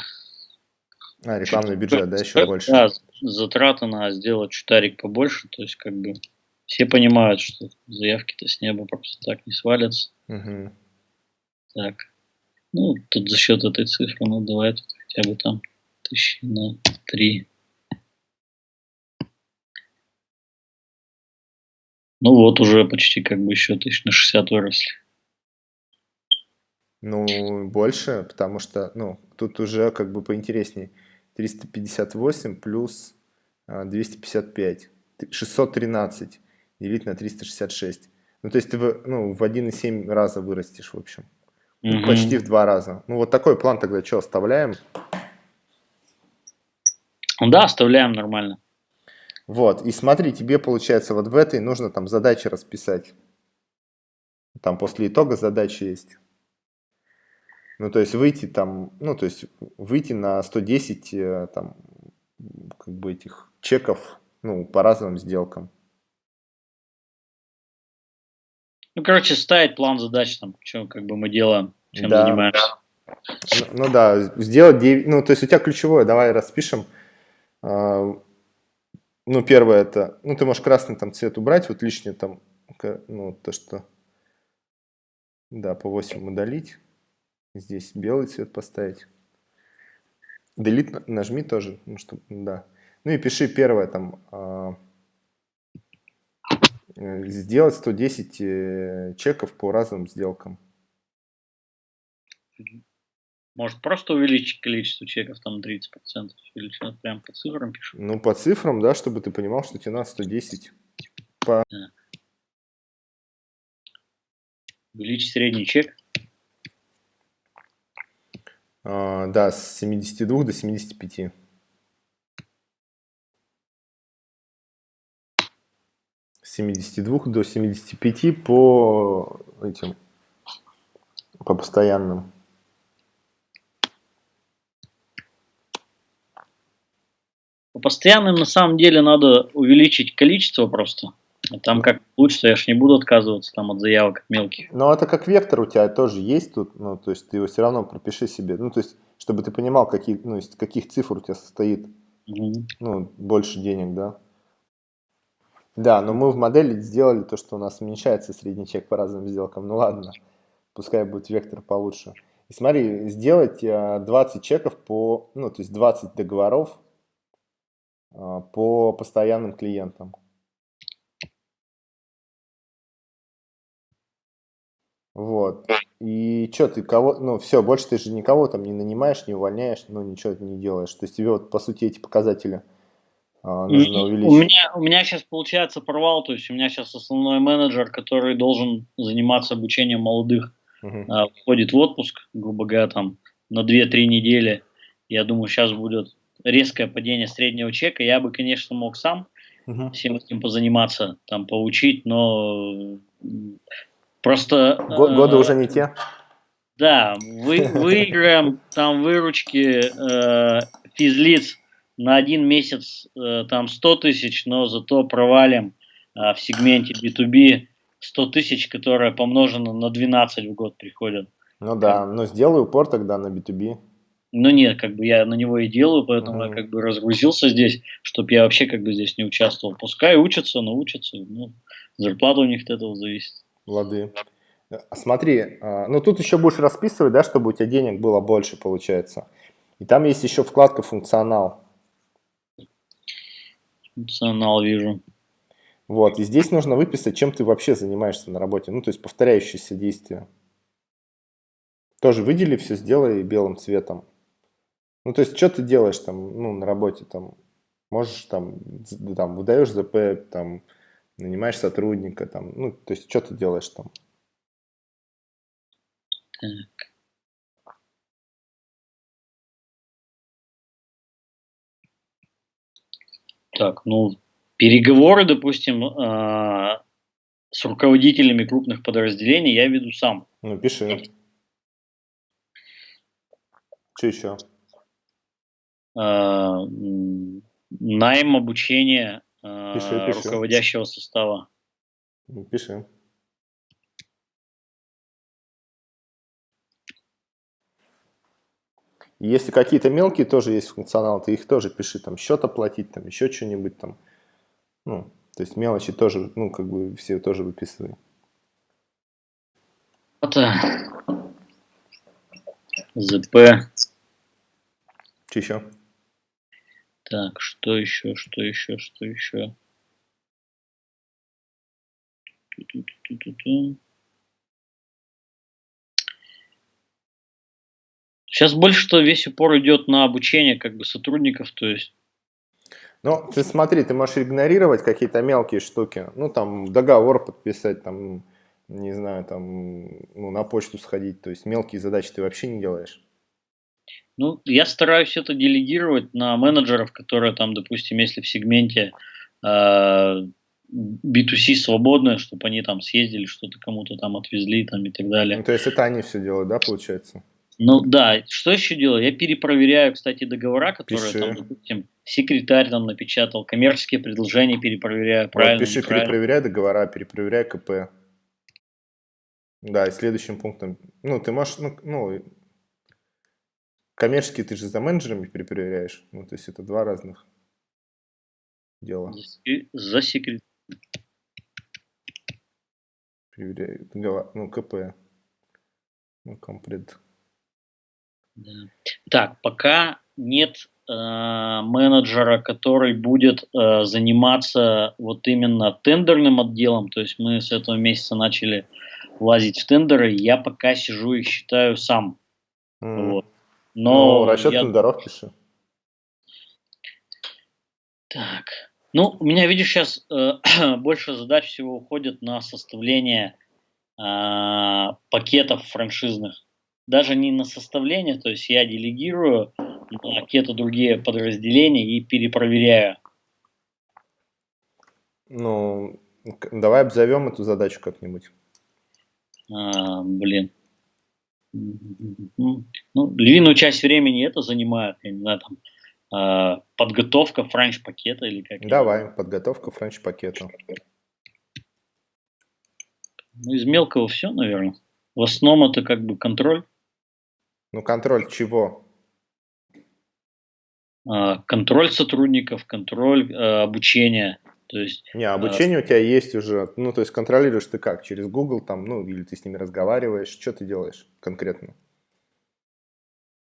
А, рекламный бюджет, да, еще больше. Да, затраты на сделать чутарик побольше, то есть как бы все понимают, что заявки-то с неба просто так не свалятся. Угу. Так, ну, тут за счет этой цифры, ну, давай тут хотя бы там тысячи на три Ну вот уже почти как бы еще тысяч на 60 выросли. Ну, больше, потому что, ну, тут уже как бы поинтереснее. 358 плюс 255. А, 613 делить на 366. Ну, то есть ты в, ну, в 1,7 раза вырастешь, в общем. Угу. Почти в два раза. Ну, вот такой план тогда что, оставляем? Да, оставляем нормально. Вот, и смотри, тебе получается вот в этой нужно там задачи расписать. Там после итога задачи есть. Ну, то есть выйти там, ну, то есть выйти на 110 э, там, как бы этих чеков, ну, по разным сделкам. Ну, короче, ставить план задач, там, что как бы мы делаем, чем да. занимаемся. Ну, ну да, сделать 9, ну, то есть у тебя ключевое, давай распишем, а, ну, первое это, ну, ты можешь красный там цвет убрать, вот лишнее там, ну, то, что, да, по 8 удалить. Здесь белый цвет поставить. Delete нажми тоже, ну, что, да. Ну и пиши первое там, а, э, сделать 110 э, чеков по разным сделкам. Может, просто увеличить количество чеков там 30%? Или что, прям по цифрам пишу? Ну, по цифрам, да, чтобы ты понимал, что тебе надо 110. По... Да. Увеличить средний чек? А, да, с 72 до 75. С 72 до 75 по этим, по постоянным. По постоянным на самом деле надо увеличить количество просто. А там как лучше, я ж не буду отказываться там от заявок мелких. Но это как вектор у тебя тоже есть тут, ну, то есть ты его все равно пропиши себе, ну, то есть, чтобы ты понимал, какие, ну, из каких цифр у тебя состоит, угу. ну, больше денег, да. Да, но мы в модели сделали то, что у нас уменьшается средний чек по разным сделкам, ну ладно, пускай будет вектор получше. И смотри, сделать 20 чеков по, ну, то есть 20 договоров а, по постоянным клиентам. Вот. И что, ты кого, ну все, больше ты же никого там не нанимаешь, не увольняешь, ну ничего не делаешь. То есть тебе вот по сути эти показатели а, нужно увеличить. У меня, у меня сейчас получается провал, то есть у меня сейчас основной менеджер, который должен заниматься обучением молодых, угу. а, входит в отпуск, грубо говоря, там на 2-3 недели. Я думаю, сейчас будет резкое падение среднего чека. Я бы, конечно, мог сам угу. всем этим позаниматься, там поучить, но Просто... Годы э, уже не те? Да, вы, выиграем там выручки э, физлиц на один месяц э, там 100 тысяч, но зато провалим э, в сегменте B2B 100 тысяч, которая помножена на 12 в год приходят. Ну да, но сделай упор тогда на B2B. Ну нет, как бы я на него и делаю, поэтому mm-hmm. я как бы разгрузился здесь, чтобы я вообще как бы здесь не участвовал. Пускай учатся, научатся, ну, зарплата у них от этого зависит. Лады. А смотри, а, ну тут еще будешь расписывать, да, чтобы у тебя денег было больше, получается. И там есть еще вкладка «Функционал». Функционал вижу. Вот, и здесь нужно выписать, чем ты вообще занимаешься на работе. Ну, то есть повторяющиеся действия. Тоже выдели все, сделай белым цветом. Ну, то есть, что ты делаешь там, ну, на работе, там, можешь там, там, выдаешь ЗП, там, нанимаешь сотрудника, там, ну, то есть, что ты делаешь там? Так. Так, ну, переговоры, допустим, э, с руководителями крупных подразделений я веду сам. Ну, пиши. Что еще? Э, найм обучения э, пиши, пиши. руководящего состава. Ну, пиши. Если какие-то мелкие тоже есть функционал, ты их тоже пиши, там, счет оплатить, там, еще что-нибудь там. Ну, то есть мелочи тоже, ну, как бы все тоже выписывай. Это ЗП. Что еще? Так, что еще, что еще, что еще? Ту-ту-ту-ту-ту. Сейчас больше что весь упор идет на обучение как бы сотрудников, то есть. Ну, ты смотри, ты можешь игнорировать какие-то мелкие штуки. Ну, там, договор подписать, там, не знаю, там, ну, на почту сходить. То есть мелкие задачи ты вообще не делаешь. Ну, я стараюсь это делегировать на менеджеров, которые там, допустим, если в сегменте э, B2C свободное, чтобы они там съездили, что-то кому-то там отвезли там и так далее. Ну, то есть это они все делают, да, получается? Ну да, что еще делаю? Я перепроверяю, кстати, договора, которые пиши. там, допустим, секретарь там напечатал, коммерческие предложения перепроверяю, правильно. Вот пиши, перепроверяй договора, перепроверяй КП. Да, и следующим пунктом, ну, ты можешь, ну, ну коммерческие ты же за менеджерами перепроверяешь, ну, то есть это два разных дела. За секретарь. Проверяю, договор, ну, КП, ну, комплект. Да. Так, пока нет э, менеджера, который будет э, заниматься вот именно тендерным отделом, то есть мы с этого месяца начали лазить в тендеры, я пока сижу и считаю сам. Mm. Вот. Но ну, расчет я... тендеров пиши. Так, ну, у меня, видишь, сейчас э, больше задач всего уходит на составление э, пакетов франшизных. даже не на составление, то есть я делегирую на какие-то другие подразделения и перепроверяю. Ну, давай обзовем эту задачу как-нибудь. А, блин. Ну, львиную часть времени это занимает, я не знаю, там, а, подготовка франч-пакета или как? Давай, подготовка франч-пакета. Ну, из мелкого все, наверное. В основном это как бы контроль. Ну, контроль чего? А, контроль сотрудников, контроль э, обучения. То есть, Не, обучение а... у тебя есть уже, ну, то есть контролируешь ты как? Через Google там, ну, или ты с ними разговариваешь, что ты делаешь конкретно?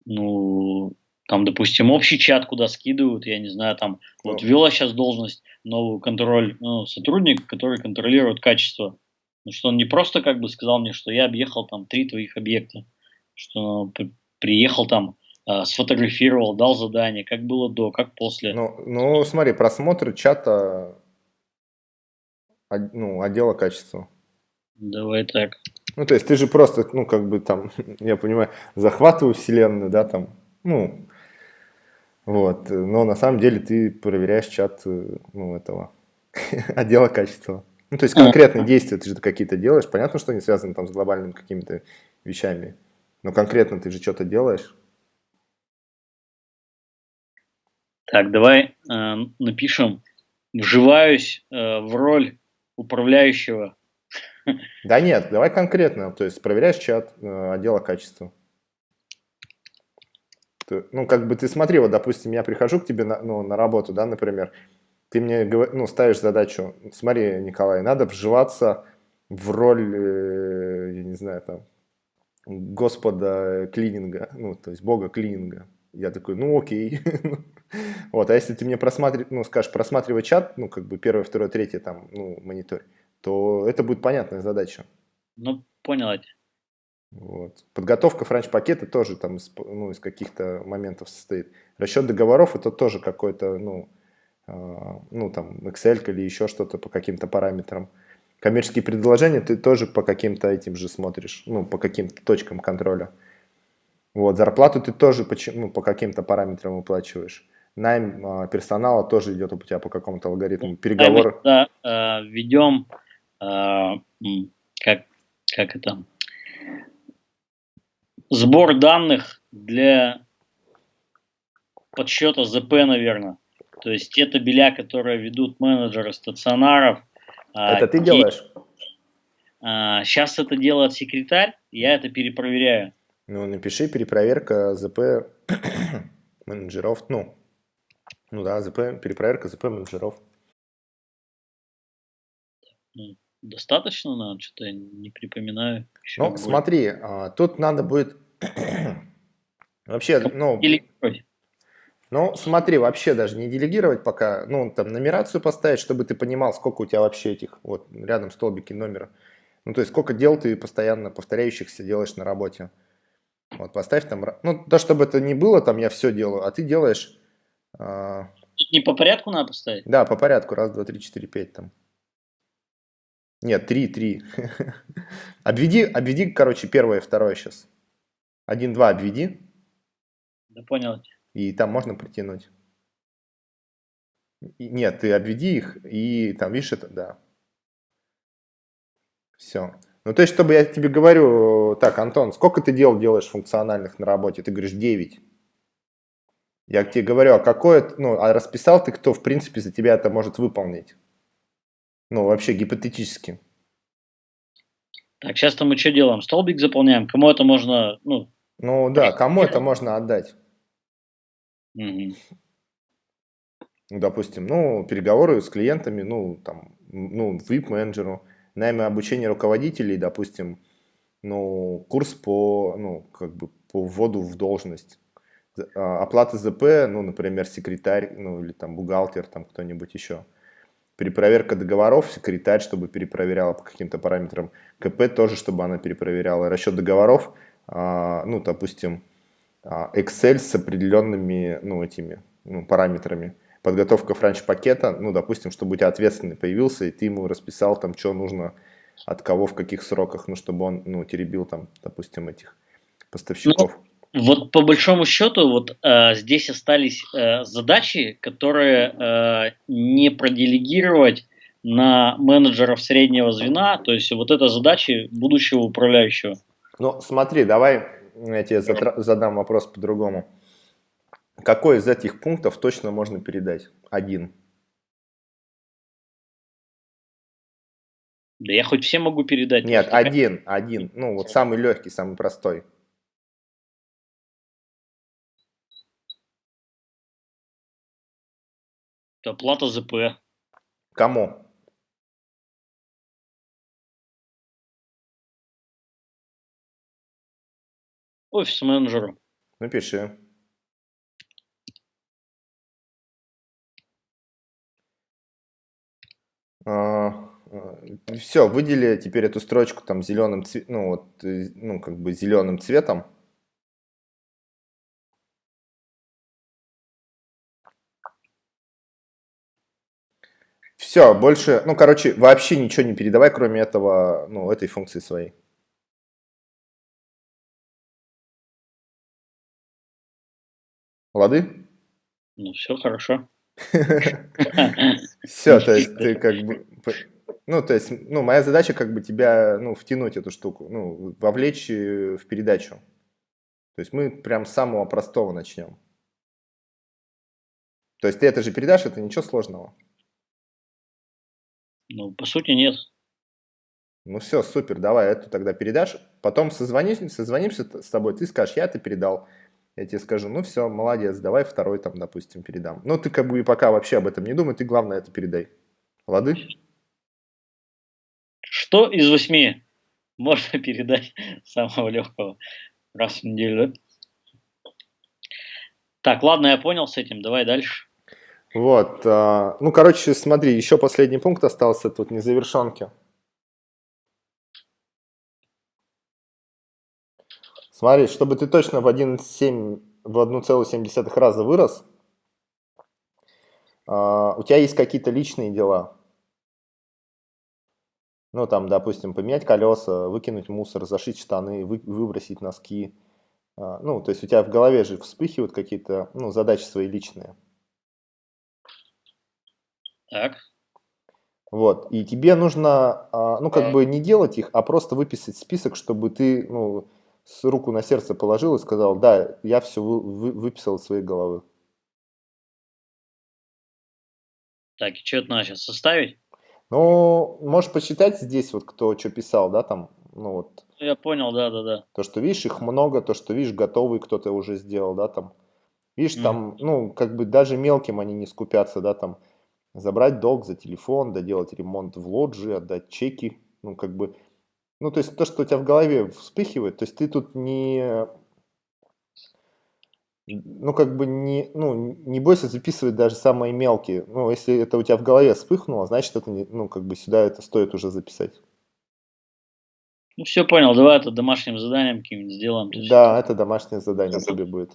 Ну, там, допустим, общий чат, куда скидывают, я не знаю, там, ну. вот ввела сейчас должность новую контроль, ну, сотрудник, который контролирует качество. Ну, что он не просто как бы сказал мне, что я объехал там три твоих объекта, что приехал там, э, сфотографировал, дал задание, как было до, как после. Ну, ну смотри, просмотр чата ну, отдела качества. Давай так. Ну, то есть ты же просто, ну, как бы там, я понимаю, захватываю вселенную, да, там, ну, вот, но на самом деле ты проверяешь чат, ну, этого, отдела качества. Ну, то есть конкретные действия ты же какие-то делаешь, понятно, что они связаны там с глобальными какими-то вещами, но конкретно ты же что-то делаешь. Так, давай э, напишем, вживаюсь э, в роль управляющего. Да нет, давай конкретно, то есть проверяешь чат э, отдела качества. Ну, как бы ты смотри, вот, допустим, я прихожу к тебе на, ну, на работу, да, например, ты мне ну, ставишь задачу, смотри, Николай, надо вживаться в роль, э, я не знаю, там, господа клининга, ну, то есть бога клининга. Я такой, ну окей. вот, а если ты мне просматриваешь, ну, скажешь, просматривай чат, ну, как бы первое, второе, третье, там, ну, монитор, то это будет понятная задача. Ну, понял. Вот. Подготовка франч-пакета тоже там из, ну, из каких-то моментов состоит. Расчет договоров это тоже какой-то, ну, э, ну, там, Excel или еще что-то по каким-то параметрам. Коммерческие предложения ты тоже по каким-то этим же смотришь, ну, по каким-то точкам контроля. Вот, зарплату ты тоже по, ну, по каким-то параметрам выплачиваешь. Найм э, персонала тоже идет у тебя по какому-то алгоритму. Переговоры. Да, э, ведем, э, как, как это, сбор данных для подсчета ЗП, наверное. То есть те табеля, которые ведут менеджеры стационаров. А, это ты делаешь? Сейчас это делает секретарь, я это перепроверяю. Ну, напиши перепроверка ЗП менеджеров, ну, ну да, ЗП, перепроверка ЗП менеджеров. Достаточно, наверное, что-то я не припоминаю. Еще ну, будет. смотри, а, тут надо будет вообще, ну, ну, смотри, вообще даже не делегировать пока, ну, там, нумерацию поставить, чтобы ты понимал, сколько у тебя вообще этих, вот, рядом столбики номера. Ну, то есть, сколько дел ты постоянно повторяющихся делаешь на работе. Вот поставь там, ну, да, чтобы это не было, там я все делаю, а ты делаешь... А... Не по порядку надо поставить? Да, по порядку, раз, два, три, четыре, пять там. Нет, три, три. обведи, обведи, короче, первое и второе сейчас. Один, два обведи. Да понял. И там можно притянуть. Нет, ты обведи их, и там, видишь, это, да. Все. Ну, то есть, чтобы я тебе говорю, так, Антон, сколько ты дел делаешь функциональных на работе? Ты говоришь, 9. Я тебе говорю, а какое, ну, а расписал ты, кто, в принципе, за тебя это может выполнить? Ну, вообще, гипотетически. Так, сейчас-то мы что делаем? Столбик заполняем? Кому это можно, ну... Ну, да, кому это можно отдать? Угу. Ну, допустим, ну, переговоры с клиентами, ну, там, ну, VIP-менеджеру, найме обучения руководителей, допустим, ну, курс по, ну, как бы по вводу в должность. А, оплата ЗП, ну, например, секретарь, ну, или там бухгалтер, там кто-нибудь еще. Перепроверка договоров, секретарь, чтобы перепроверяла по каким-то параметрам. КП тоже, чтобы она перепроверяла. Расчет договоров, а, ну, допустим, а, Excel с определенными, ну, этими, ну, параметрами подготовка франч-пакета, ну, допустим, чтобы у тебя ответственный появился, и ты ему расписал там, что нужно, от кого, в каких сроках, ну, чтобы он, ну, теребил там, допустим, этих поставщиков. Ну, вот по большому счету, вот э, здесь остались э, задачи, которые э, не проделегировать на менеджеров среднего звена, то есть вот это задачи будущего управляющего. Ну, смотри, давай я тебе задам вопрос по-другому. Какой из этих пунктов точно можно передать? Один. Да я хоть все могу передать. Нет, один, один. Ну, вот самый легкий, самый простой. Это плата ЗП. Кому? Офис-менеджеру. Напиши. А, все, выдели теперь эту строчку там зеленым цветом, ну вот, э, ну как бы зеленым цветом. Все, больше, ну короче, вообще ничего не передавай, кроме этого, ну этой функции своей. Лады? Ну, все хорошо. Все, то есть ты как бы... Ну, то есть, ну, моя задача как бы тебя, ну, втянуть эту штуку, ну, вовлечь э, в передачу. То есть мы прям с самого простого начнем. То есть ты это же передашь, это ничего сложного. Ну, по сути, нет. Ну все, супер, давай эту тогда передашь. Потом созвонимся, созвонимся с тобой, ты скажешь, я это передал я тебе скажу, ну все, молодец, давай второй там, допустим, передам. Но ты как бы и пока вообще об этом не думай, ты главное это передай. Лады? Что из восьми можно передать самого легкого раз в неделю? Так, ладно, я понял с этим, давай дальше. Вот, а, ну, короче, смотри, еще последний пункт остался тут, незавершенки. Смотри, чтобы ты точно в 1,7 в 1,7 раза вырос, uh, у тебя есть какие-то личные дела. Ну, там, допустим, поменять колеса, выкинуть мусор, зашить штаны, вы, выбросить носки. Uh, ну, то есть у тебя в голове же вспыхивают какие-то ну, задачи свои личные. Так. Вот, и тебе нужно, uh, ну, как бы не делать их, а просто выписать список, чтобы ты, ну, с руку на сердце положил и сказал, да, я все вы, вы, выписал из своей головы. Так, и что это надо сейчас составить? Ну, можешь почитать здесь, вот кто что писал, да, там, ну вот. Я понял, да, да, да. То, что, видишь, их много, то, что, видишь, готовый кто-то уже сделал, да, там. Видишь, mm. там, ну, как бы даже мелким они не скупятся, да, там, забрать долг за телефон, доделать ремонт в лоджии, отдать чеки, ну, как бы, ну, то есть то, что у тебя в голове вспыхивает, то есть ты тут не, ну, как бы не, ну, не бойся записывать даже самые мелкие. Ну, если это у тебя в голове вспыхнуло, значит, это, не, ну, как бы сюда это стоит уже записать. Ну, все понял, давай это домашним заданием каким-нибудь сделаем. Да, это домашнее задание тебе будет.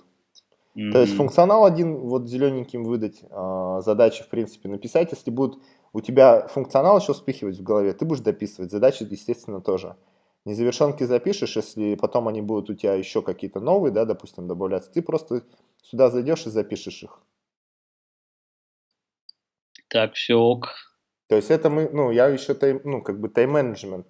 Mm-hmm. То есть функционал один вот зелененьким выдать, э, задачи, в принципе, написать. Если будут у тебя функционал еще вспыхивать в голове, ты будешь дописывать. Задачи, естественно, тоже. Незавершенки запишешь, если потом они будут у тебя еще какие-то новые, да, допустим, добавляться, ты просто сюда зайдешь и запишешь их. Так, все ок. То есть это мы, ну, я еще, тайм, ну, как бы тайм-менеджмент.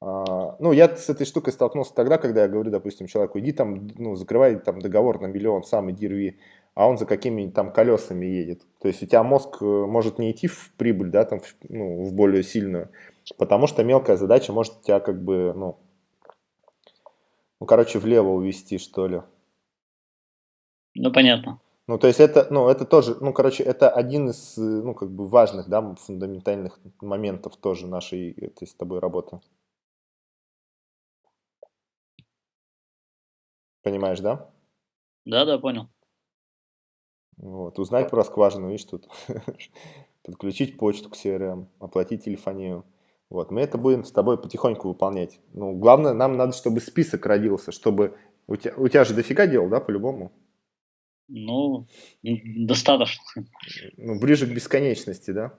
А, ну, я с этой штукой столкнулся тогда, когда я говорю, допустим, человеку, иди там, ну, закрывай там договор на миллион, сам иди рви а он за какими-нибудь там колесами едет. То есть у тебя мозг э, может не идти в прибыль, да, там, в, ну, в более сильную, потому что мелкая задача может тебя как бы, ну, ну, короче, влево увести, что ли. Ну, понятно. Ну, то есть это, ну, это тоже, ну, короче, это один из, э, ну, как бы важных, да, фундаментальных моментов тоже нашей, этой с тобой работы. Понимаешь, да? Да, да, понял. Вот. Узнать про скважину, видишь, тут подключить почту к CRM, оплатить телефонию. Вот. Мы это будем с тобой потихоньку выполнять. Ну, главное, нам надо, чтобы список родился, чтобы... У тебя, у тебя же дофига дел, да, по-любому? Ну, достаточно. Ну, ближе к бесконечности, да?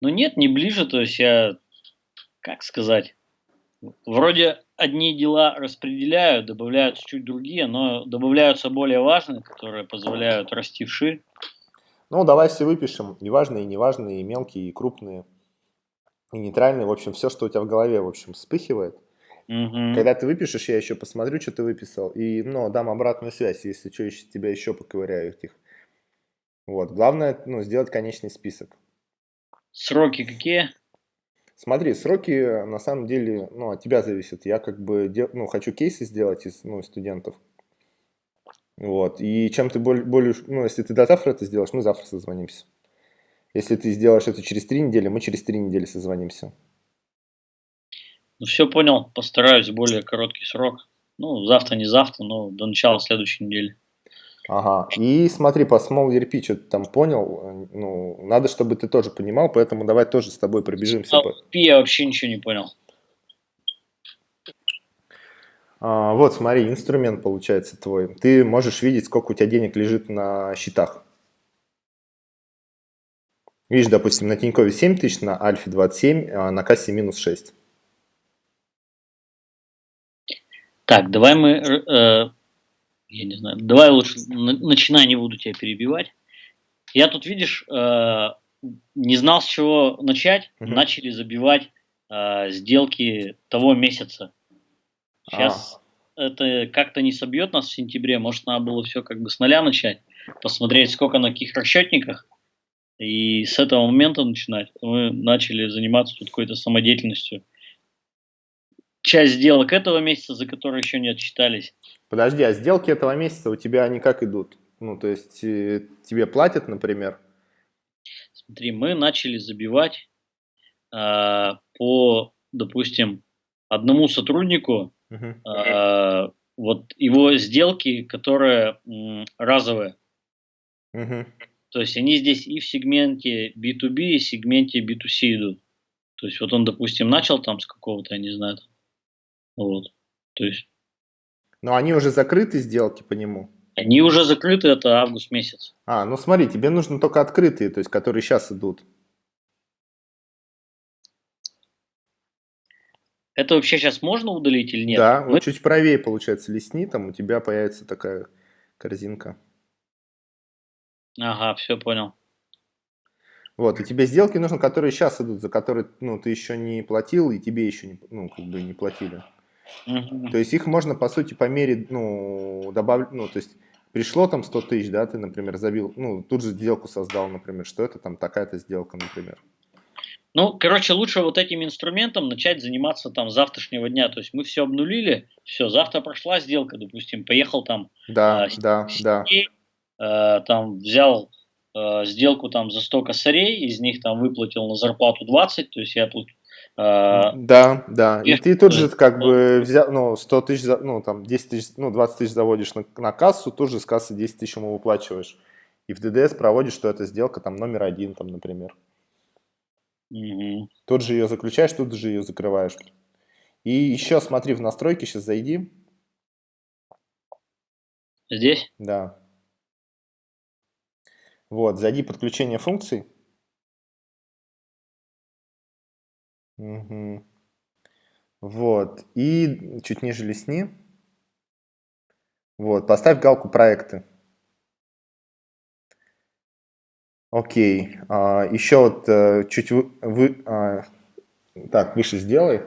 Ну, нет, не ближе, то есть я, как сказать, Вроде одни дела распределяют, добавляются чуть другие, но добавляются более важные, которые позволяют расти вширь. Ну, давай все выпишем. И важные, и неважные, и мелкие, и крупные, и нейтральные. В общем, все, что у тебя в голове, в общем, вспыхивает. Угу. Когда ты выпишешь, я еще посмотрю, что ты выписал. И, ну, дам обратную связь, если что, еще, тебя еще поковыряю этих. Вот. Главное, ну, сделать конечный список. Сроки какие? Смотри, сроки на самом деле, ну, от тебя зависят. Я как бы, ну, хочу кейсы сделать из, ну, студентов. Вот. И чем ты более, более, ну, если ты до завтра это сделаешь, мы завтра созвонимся. Если ты сделаешь это через три недели, мы через три недели созвонимся. Ну, все понял. Постараюсь более короткий срок. Ну, завтра, не завтра, но до начала следующей недели. Ага. И смотри, по Small ERP, что ты там понял, ну, надо, чтобы ты тоже понимал, поэтому давай тоже с тобой пробежимся. Small ERP я вообще ничего не понял. А, вот, смотри, инструмент получается твой. Ты можешь видеть, сколько у тебя денег лежит на счетах. Видишь, допустим, на Тинькове 7 тысяч, на Альфе 27, а на кассе минус 6. Так, давай мы э, я не знаю, давай лучше начинай, не буду тебя перебивать. Я тут, видишь, э, не знал, с чего начать, угу. начали забивать э, сделки того месяца. Сейчас а. это как-то не собьет нас в сентябре, может, надо было все как бы с нуля начать, посмотреть, сколько на каких расчетниках, и с этого момента начинать. Мы начали заниматься тут какой-то самодеятельностью. Часть сделок этого месяца, за которые еще не отчитались, Подожди, а сделки этого месяца у тебя они как идут? Ну, то есть э, тебе платят, например? Смотри, мы начали забивать э, по, допустим, одному сотруднику э, вот его сделки, которые м, разовые. То есть они здесь и в сегменте B2B, и в сегменте B2C идут. То есть вот он, допустим, начал там с какого-то, я не знаю, там, вот. То есть но они уже закрыты, сделки по нему? Они уже закрыты, это август месяц. А, ну смотри, тебе нужно только открытые, то есть которые сейчас идут. Это вообще сейчас можно удалить или нет? Да, Мы... вот чуть правее, получается, лесни, там у тебя появится такая корзинка. Ага, все понял. Вот, и тебе сделки нужны, которые сейчас идут, за которые ну, ты еще не платил, и тебе еще не, ну, как бы не платили. Угу. То есть их можно, по сути, по мере, ну, добавить, ну, то есть пришло там 100 тысяч, да, ты, например, забил, ну, тут же сделку создал, например, что это там такая-то сделка, например. Ну, короче, лучше вот этим инструментом начать заниматься там завтрашнего дня. То есть мы все обнулили, все, завтра прошла сделка, допустим, поехал там. Да, э, да, да. Э, там взял э, сделку там за 100 косарей, из них там выплатил на зарплату 20, то есть я а, да, да. И ты тут же как бы взял, ну, 100 тысяч, ну, там, 10 тысяч, ну, 20 тысяч заводишь на, на кассу, тут же с кассы 10 тысяч ему выплачиваешь. И в ДДС проводишь, что это сделка там номер один, там, например. Угу. Тут же ее заключаешь, тут же ее закрываешь. И еще смотри, в настройки сейчас зайди. Здесь? Да. Вот, зайди подключение функций. Угу. Вот. И чуть ниже лесни. Вот. Поставь галку проекты. Окей. А, еще вот а, чуть вы, вы а, так выше сделай.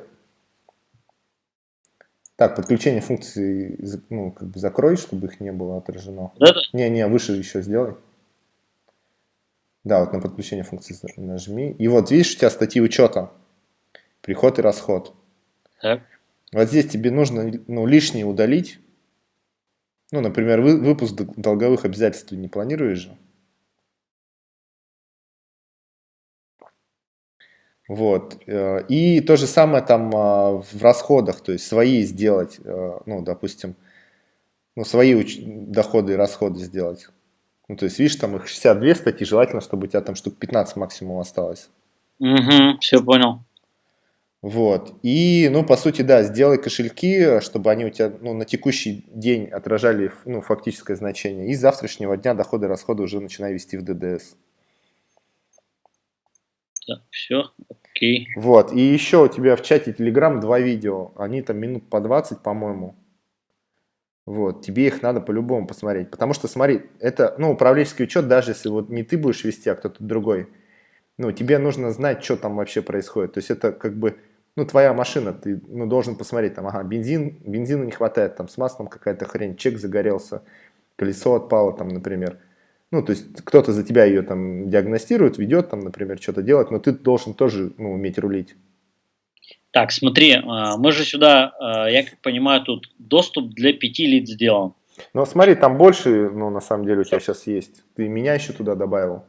Так, подключение функций ну, как бы закрой, чтобы их не было отражено. Не, не, выше еще сделай. Да, вот на подключение функций нажми. И вот видишь, у тебя статьи учета приход и расход. Так. Вот здесь тебе нужно ну, лишнее удалить. Ну, например, вы, выпуск долговых обязательств не планируешь же. Вот. Э, и то же самое там а, в расходах, то есть свои сделать, э, ну, допустим, ну, свои доходы и расходы сделать. Ну, то есть, видишь, там их 62 статьи, желательно, чтобы у тебя там штук 15 максимум осталось. Угу, все понял. Вот. И, ну, по сути, да, сделай кошельки, чтобы они у тебя ну, на текущий день отражали ну, фактическое значение. И с завтрашнего дня доходы и расходы уже начинай вести в ДДС. Так, все, Окей. Вот, и еще у тебя в чате Telegram два видео, они там минут по 20, по-моему. Вот, тебе их надо по-любому посмотреть, потому что, смотри, это, ну, управленческий учет, даже если вот не ты будешь вести, а кто-то другой, ну, тебе нужно знать, что там вообще происходит, то есть это как бы, ну, твоя машина, ты, ну, должен посмотреть, там, ага, бензин, бензина не хватает, там, с маслом какая-то хрень, чек загорелся, колесо отпало, там, например, ну, то есть кто-то за тебя ее там диагностирует, ведет, там, например, что-то делать, но ты должен тоже, ну, уметь рулить. Так, смотри, а, мы же сюда, а, я как понимаю, тут доступ для пяти лиц сделан. Ну, смотри, там больше, ну, на самом деле у тебя сейчас есть. Ты меня еще туда добавил.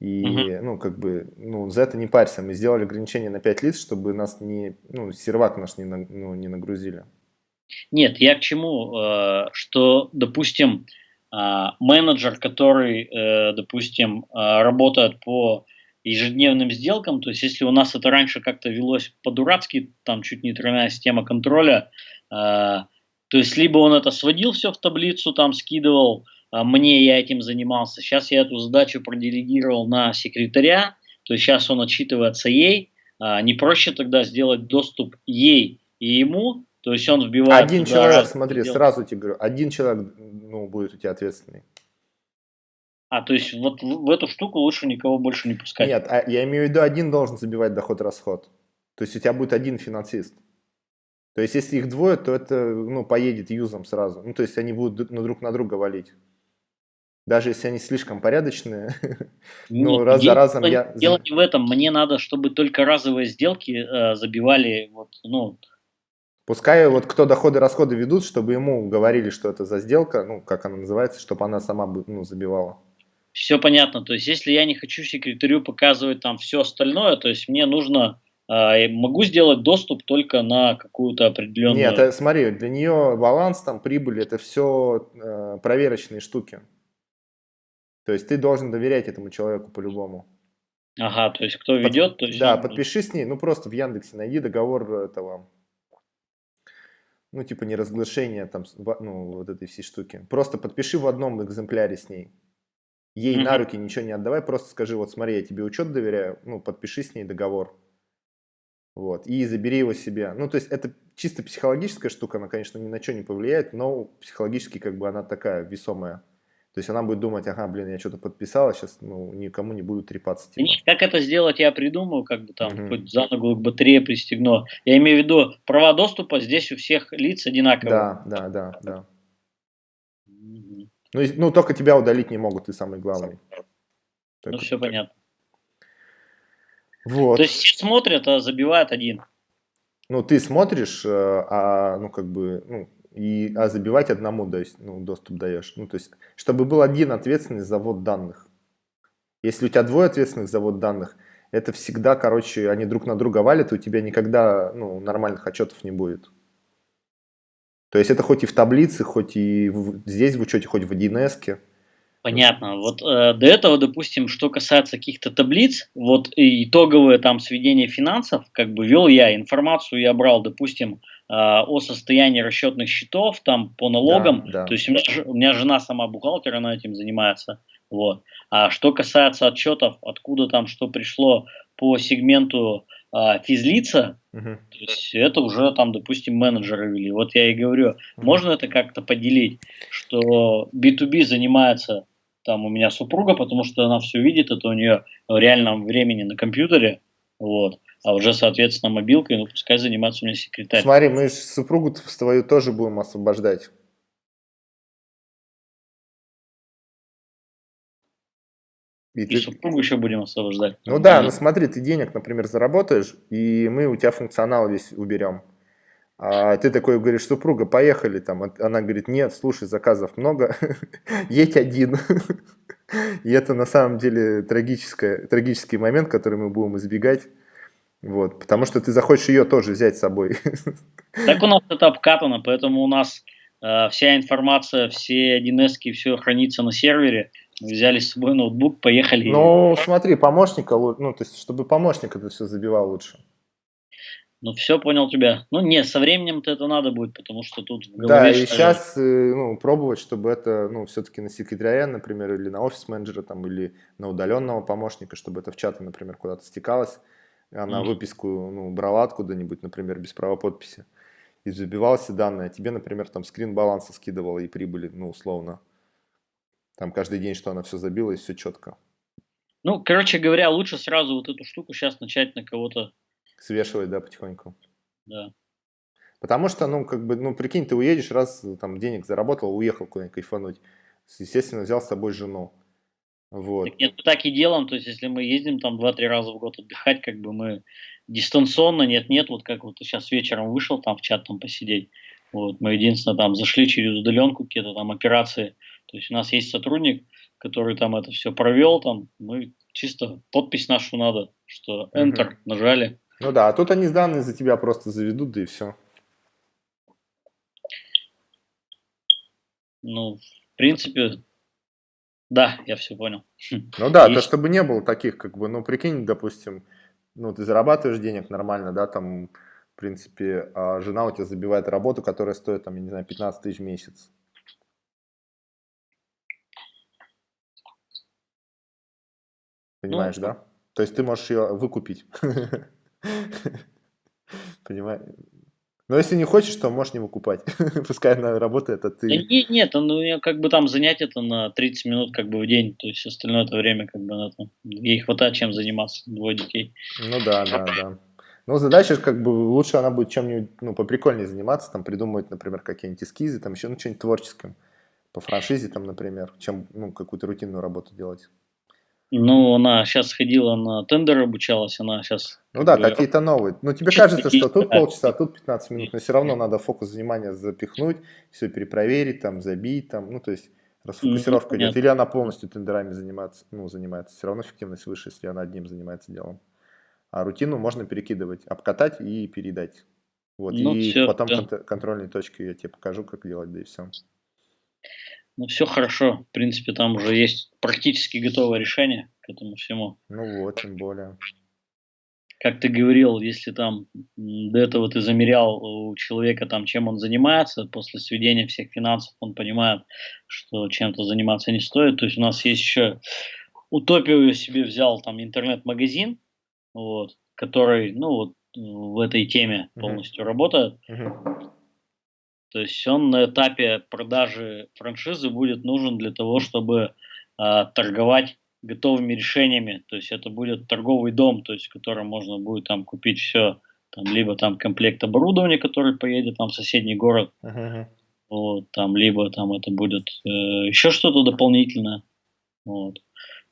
И, угу. ну, как бы, ну, за это не парься. Мы сделали ограничение на 5 лиц, чтобы нас не, ну, сервак наш не, ну, не нагрузили. Нет, я к чему? Э, что, допустим, а, менеджер, который, э, допустим, работает по ежедневным сделкам, то есть если у нас это раньше как-то велось по-дурацки, там чуть не тройная система контроля, э, то есть либо он это сводил все в таблицу, там скидывал, э, мне я этим занимался, сейчас я эту задачу проделегировал на секретаря, то есть сейчас он отчитывается ей, э, не проще тогда сделать доступ ей и ему, то есть он вбивает... Один человек, смотри, сделать. сразу тебе говорю, один человек ну, будет у тебя ответственный. А, то есть вот в, эту штуку лучше никого больше не пускать? Нет, а я имею в виду, один должен забивать доход-расход. То есть у тебя будет один финансист. То есть если их двое, то это ну, поедет юзом сразу. Ну, то есть они будут ну, друг на друга валить. Даже если они слишком порядочные, ну, раз за разом я... Дело не в этом, мне надо, чтобы только разовые сделки э, забивали, вот, ну... Пускай вот кто доходы-расходы ведут, чтобы ему говорили, что это за сделка, ну, как она называется, чтобы она сама ну, забивала. Все понятно. То есть, если я не хочу секретарю показывать там все остальное, то есть мне нужно э, могу сделать доступ только на какую-то определенную. Нет, это, смотри, для нее баланс, там прибыль, это все э, проверочные штуки. То есть ты должен доверять этому человеку по-любому. Ага, то есть кто ведет, Под, то есть. Да, он... подпиши с ней, ну просто в Яндексе найди договор этого ну, типа неразглашение там, ну, вот этой всей штуки. Просто подпиши в одном экземпляре с ней. Ей mm-hmm. на руки ничего не отдавай, просто скажи, вот смотри, я тебе учет доверяю, ну, подпиши с ней договор. Вот, и забери его себе. Ну, то есть это чисто психологическая штука, она, конечно, ни на что не повлияет, но психологически как бы она такая весомая. То есть она будет думать, ага, блин, я что-то подписала, сейчас ну, никому не буду трепаться. Типа. Как это сделать, я придумаю, как бы там, угу. хоть за ногу к батарее пристегну. Я имею в виду, права доступа здесь у всех лиц одинаковые. Да, да, да, да. Ну, ну, только тебя удалить не могут, ты самый главный. Ну, все понятно. Вот. То есть все смотрят, а забивает один. Ну, ты смотришь, э, а, ну, как бы, ну, и, а забивать одному есть, ну, доступ даешь. Ну, то есть, чтобы был один ответственный за ввод данных. Если у тебя двое ответственных за ввод данных, это всегда, короче, они друг на друга валят, и у тебя никогда ну, нормальных отчетов не будет. То есть это хоть и в таблице, хоть и в, здесь в учете, хоть в 1С. Понятно. Вот э, до этого, допустим, что касается каких-то таблиц, вот итоговое там сведение финансов, как бы вел я информацию, я брал, допустим, о состоянии расчетных счетов там по налогам. Да, да. То есть у меня, у меня жена сама бухгалтер, она этим занимается. Вот. А что касается отчетов, откуда там что пришло по сегменту а, физлица, угу. то есть это уже там, допустим, менеджеры вели. Вот я и говорю, угу. можно это как-то поделить, что B2B занимается там у меня супруга, потому что она все видит, это у нее в реальном времени на компьютере, вот. А уже, соответственно, мобилкой, ну, пускай занимается у меня секретарь. Смотри, мы супругу твою тоже будем освобождать. И, и ты... супругу еще будем освобождать. Ну да, ну смотри, ты денег, например, заработаешь, и мы у тебя функционал весь уберем. А ты такой говоришь, супруга, поехали там. Она говорит, нет, слушай, заказов много, едь один. И это на самом деле трагический момент, который мы будем избегать. Вот, потому что ты захочешь ее тоже взять с собой. Так у нас это обкатано, поэтому у нас э, вся информация, все 1С, все хранится на сервере взяли с собой ноутбук, поехали. Ну, смотри, помощника, ну, то есть, чтобы помощник это все забивал лучше. Ну, все, понял тебя. Ну, не, со временем-то это надо будет, потому что тут в Да, и сейчас э, ну, пробовать, чтобы это, ну, все-таки на секретаря, например, или на офис-менеджера, там, или на удаленного помощника, чтобы это в чаты, например, куда-то стекалось. Она mm. выписку ну, брала откуда-нибудь, например, без права подписи, и забивала все данные, а тебе, например, там скрин баланса скидывала и прибыли, ну, условно. Там каждый день, что она все забила, и все четко. Ну, короче говоря, лучше сразу вот эту штуку сейчас начать на кого-то... Свешивать, да, потихоньку. Да. Потому что, ну, как бы, ну, прикинь, ты уедешь, раз там денег заработал, уехал куда-нибудь кайфануть. Естественно, взял с собой жену. Вот. Так нет, мы так и делаем, то есть если мы ездим там 2-3 раза в год отдыхать, как бы мы дистанционно, нет-нет, вот как вот сейчас вечером вышел там в чат там посидеть, вот, мы единственное там зашли через удаленку, какие-то там операции, то есть у нас есть сотрудник, который там это все провел, там мы чисто подпись нашу надо, что Enter угу. нажали. Ну да, а тут они данные за тебя просто заведут, да и все. Ну, в принципе, да, я все понял. Ну да, то чтобы не было таких, как бы, ну прикинь, допустим, ну ты зарабатываешь денег нормально, да, там, в принципе, а жена у тебя забивает работу, которая стоит, там, я не знаю, 15 тысяч в месяц. Понимаешь, ну, да? То есть ты можешь ее выкупить. Понимаешь? Но если не хочешь, то можешь не выкупать. Пускай она работает, а ты... Да нет, нет, ну как бы там занять это на 30 минут как бы в день, то есть остальное это время как бы на то. Ей хватает чем заниматься, двое детей. Ну да, да, да. Ну, задача как бы лучше она будет чем-нибудь, ну, поприкольнее заниматься, там, придумывать, например, какие-нибудь эскизы, там, еще, ну, что-нибудь творческое, по франшизе, там, например, чем, ну, какую-то рутинную работу делать. Ну, она сейчас ходила на тендер, обучалась, она сейчас... Ну да, какие-то новые. Ну, тебе кажется, что тут полчаса, а тут 15 минут, но все равно надо фокус внимания запихнуть, все перепроверить, там, забить, там, ну, то есть расфокусировка идет. Или она полностью тендерами занимается, ну, занимается. Все равно эффективность выше, если она одним занимается делом. А рутину можно перекидывать, обкатать и передать. Вот, ну, и все, потом да. контрольные точки я тебе покажу, как делать, да и все. Ну, все хорошо. В принципе, там уже есть практически готовое решение к этому всему. Ну вот, тем более. Как ты говорил, если там до этого ты замерял у человека, там, чем он занимается, после сведения всех финансов он понимает, что чем-то заниматься не стоит. То есть у нас есть еще утопию я себе взял, там, интернет-магазин, вот, который, ну, вот в этой теме полностью uh-huh. работает. Uh-huh. То есть он на этапе продажи франшизы будет нужен для того, чтобы э, торговать готовыми решениями. То есть это будет торговый дом, то есть в котором можно будет там купить все, там, либо там комплект оборудования, который поедет там в соседний город, uh-huh. вот, там, либо там это будет э, еще что-то дополнительное. Вот.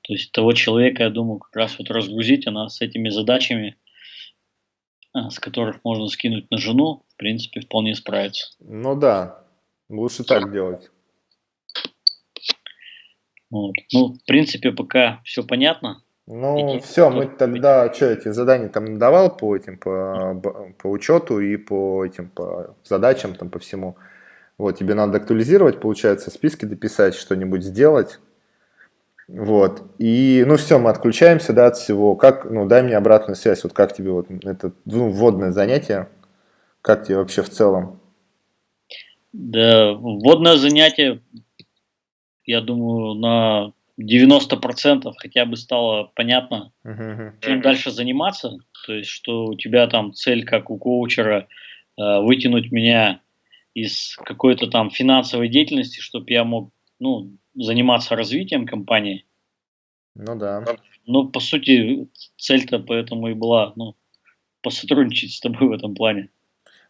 То есть того человека, я думаю, как раз вот разгрузить она с этими задачами, а, с которых можно скинуть на жену, принципе, вполне справится. Ну да, лучше так делать. Вот. Ну, в принципе, пока все понятно. Ну, и все, мы тогда, что, эти задания там давал по этим, по, по учету и по этим, по задачам, там, по всему. Вот, тебе надо актуализировать, получается, списки дописать, что-нибудь сделать. Вот. И, ну, все, мы отключаемся, да, от всего. Как, ну, дай мне обратную связь, вот как тебе вот это ну, вводное занятие, как тебе вообще в целом? Да, вводное занятие, я думаю, на 90% хотя бы стало понятно, uh-huh. чем дальше заниматься. То есть, что у тебя там цель, как у коучера, э, вытянуть меня из какой-то там финансовой деятельности, чтобы я мог, ну, заниматься развитием компании. Ну да. Ну, по сути, цель-то поэтому и была, ну, посотрудничать с тобой в этом плане.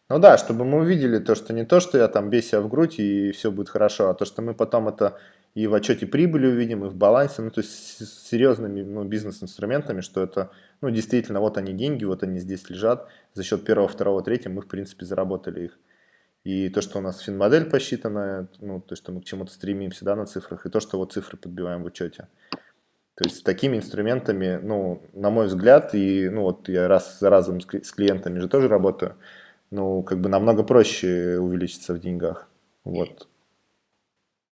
Ну да, чтобы мы увидели то, что не то, что я там бей в грудь и все будет хорошо, а то, что мы потом это и в отчете прибыли увидим, и в балансе, ну то есть с серьезными ну, бизнес-инструментами, что это, ну действительно, вот они деньги, вот они здесь лежат, за счет первого, второго, третьего мы в принципе заработали их. И то, что у нас финмодель посчитана, ну, то, что мы к чему-то стремимся, да, на цифрах, и то, что вот цифры подбиваем в учете. То есть с такими инструментами, ну, на мой взгляд, и, ну, вот я раз за разом с клиентами же тоже работаю, ну, как бы намного проще увеличиться в деньгах, вот.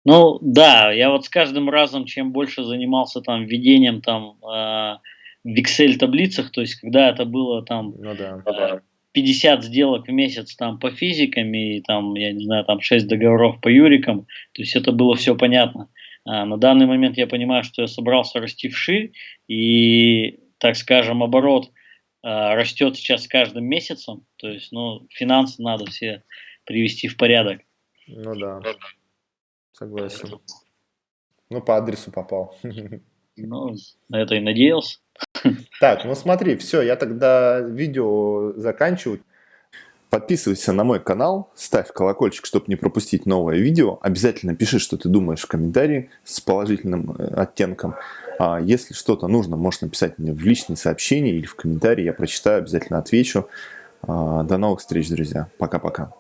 Ну, да, я вот с каждым разом, чем больше занимался там введением там э, в Excel таблицах, то есть когда это было там ну, да. э, 50 сделок в месяц там по физикам и там, я не знаю, там 6 договоров по юрикам, то есть это было все понятно. А на данный момент я понимаю, что я собрался расти вширь и, так скажем, оборот растет сейчас с каждым месяцем. То есть, ну, финансы надо все привести в порядок. Ну да, согласен. Ну, по адресу попал. Ну, на это и надеялся. Так, ну смотри, все, я тогда видео заканчиваю. Подписывайся на мой канал, ставь колокольчик, чтобы не пропустить новое видео. Обязательно пиши, что ты думаешь в комментарии с положительным э, оттенком. А если что-то нужно, можешь написать мне в личные сообщения или в комментарии. Я прочитаю, обязательно отвечу. А, до новых встреч, друзья. Пока-пока.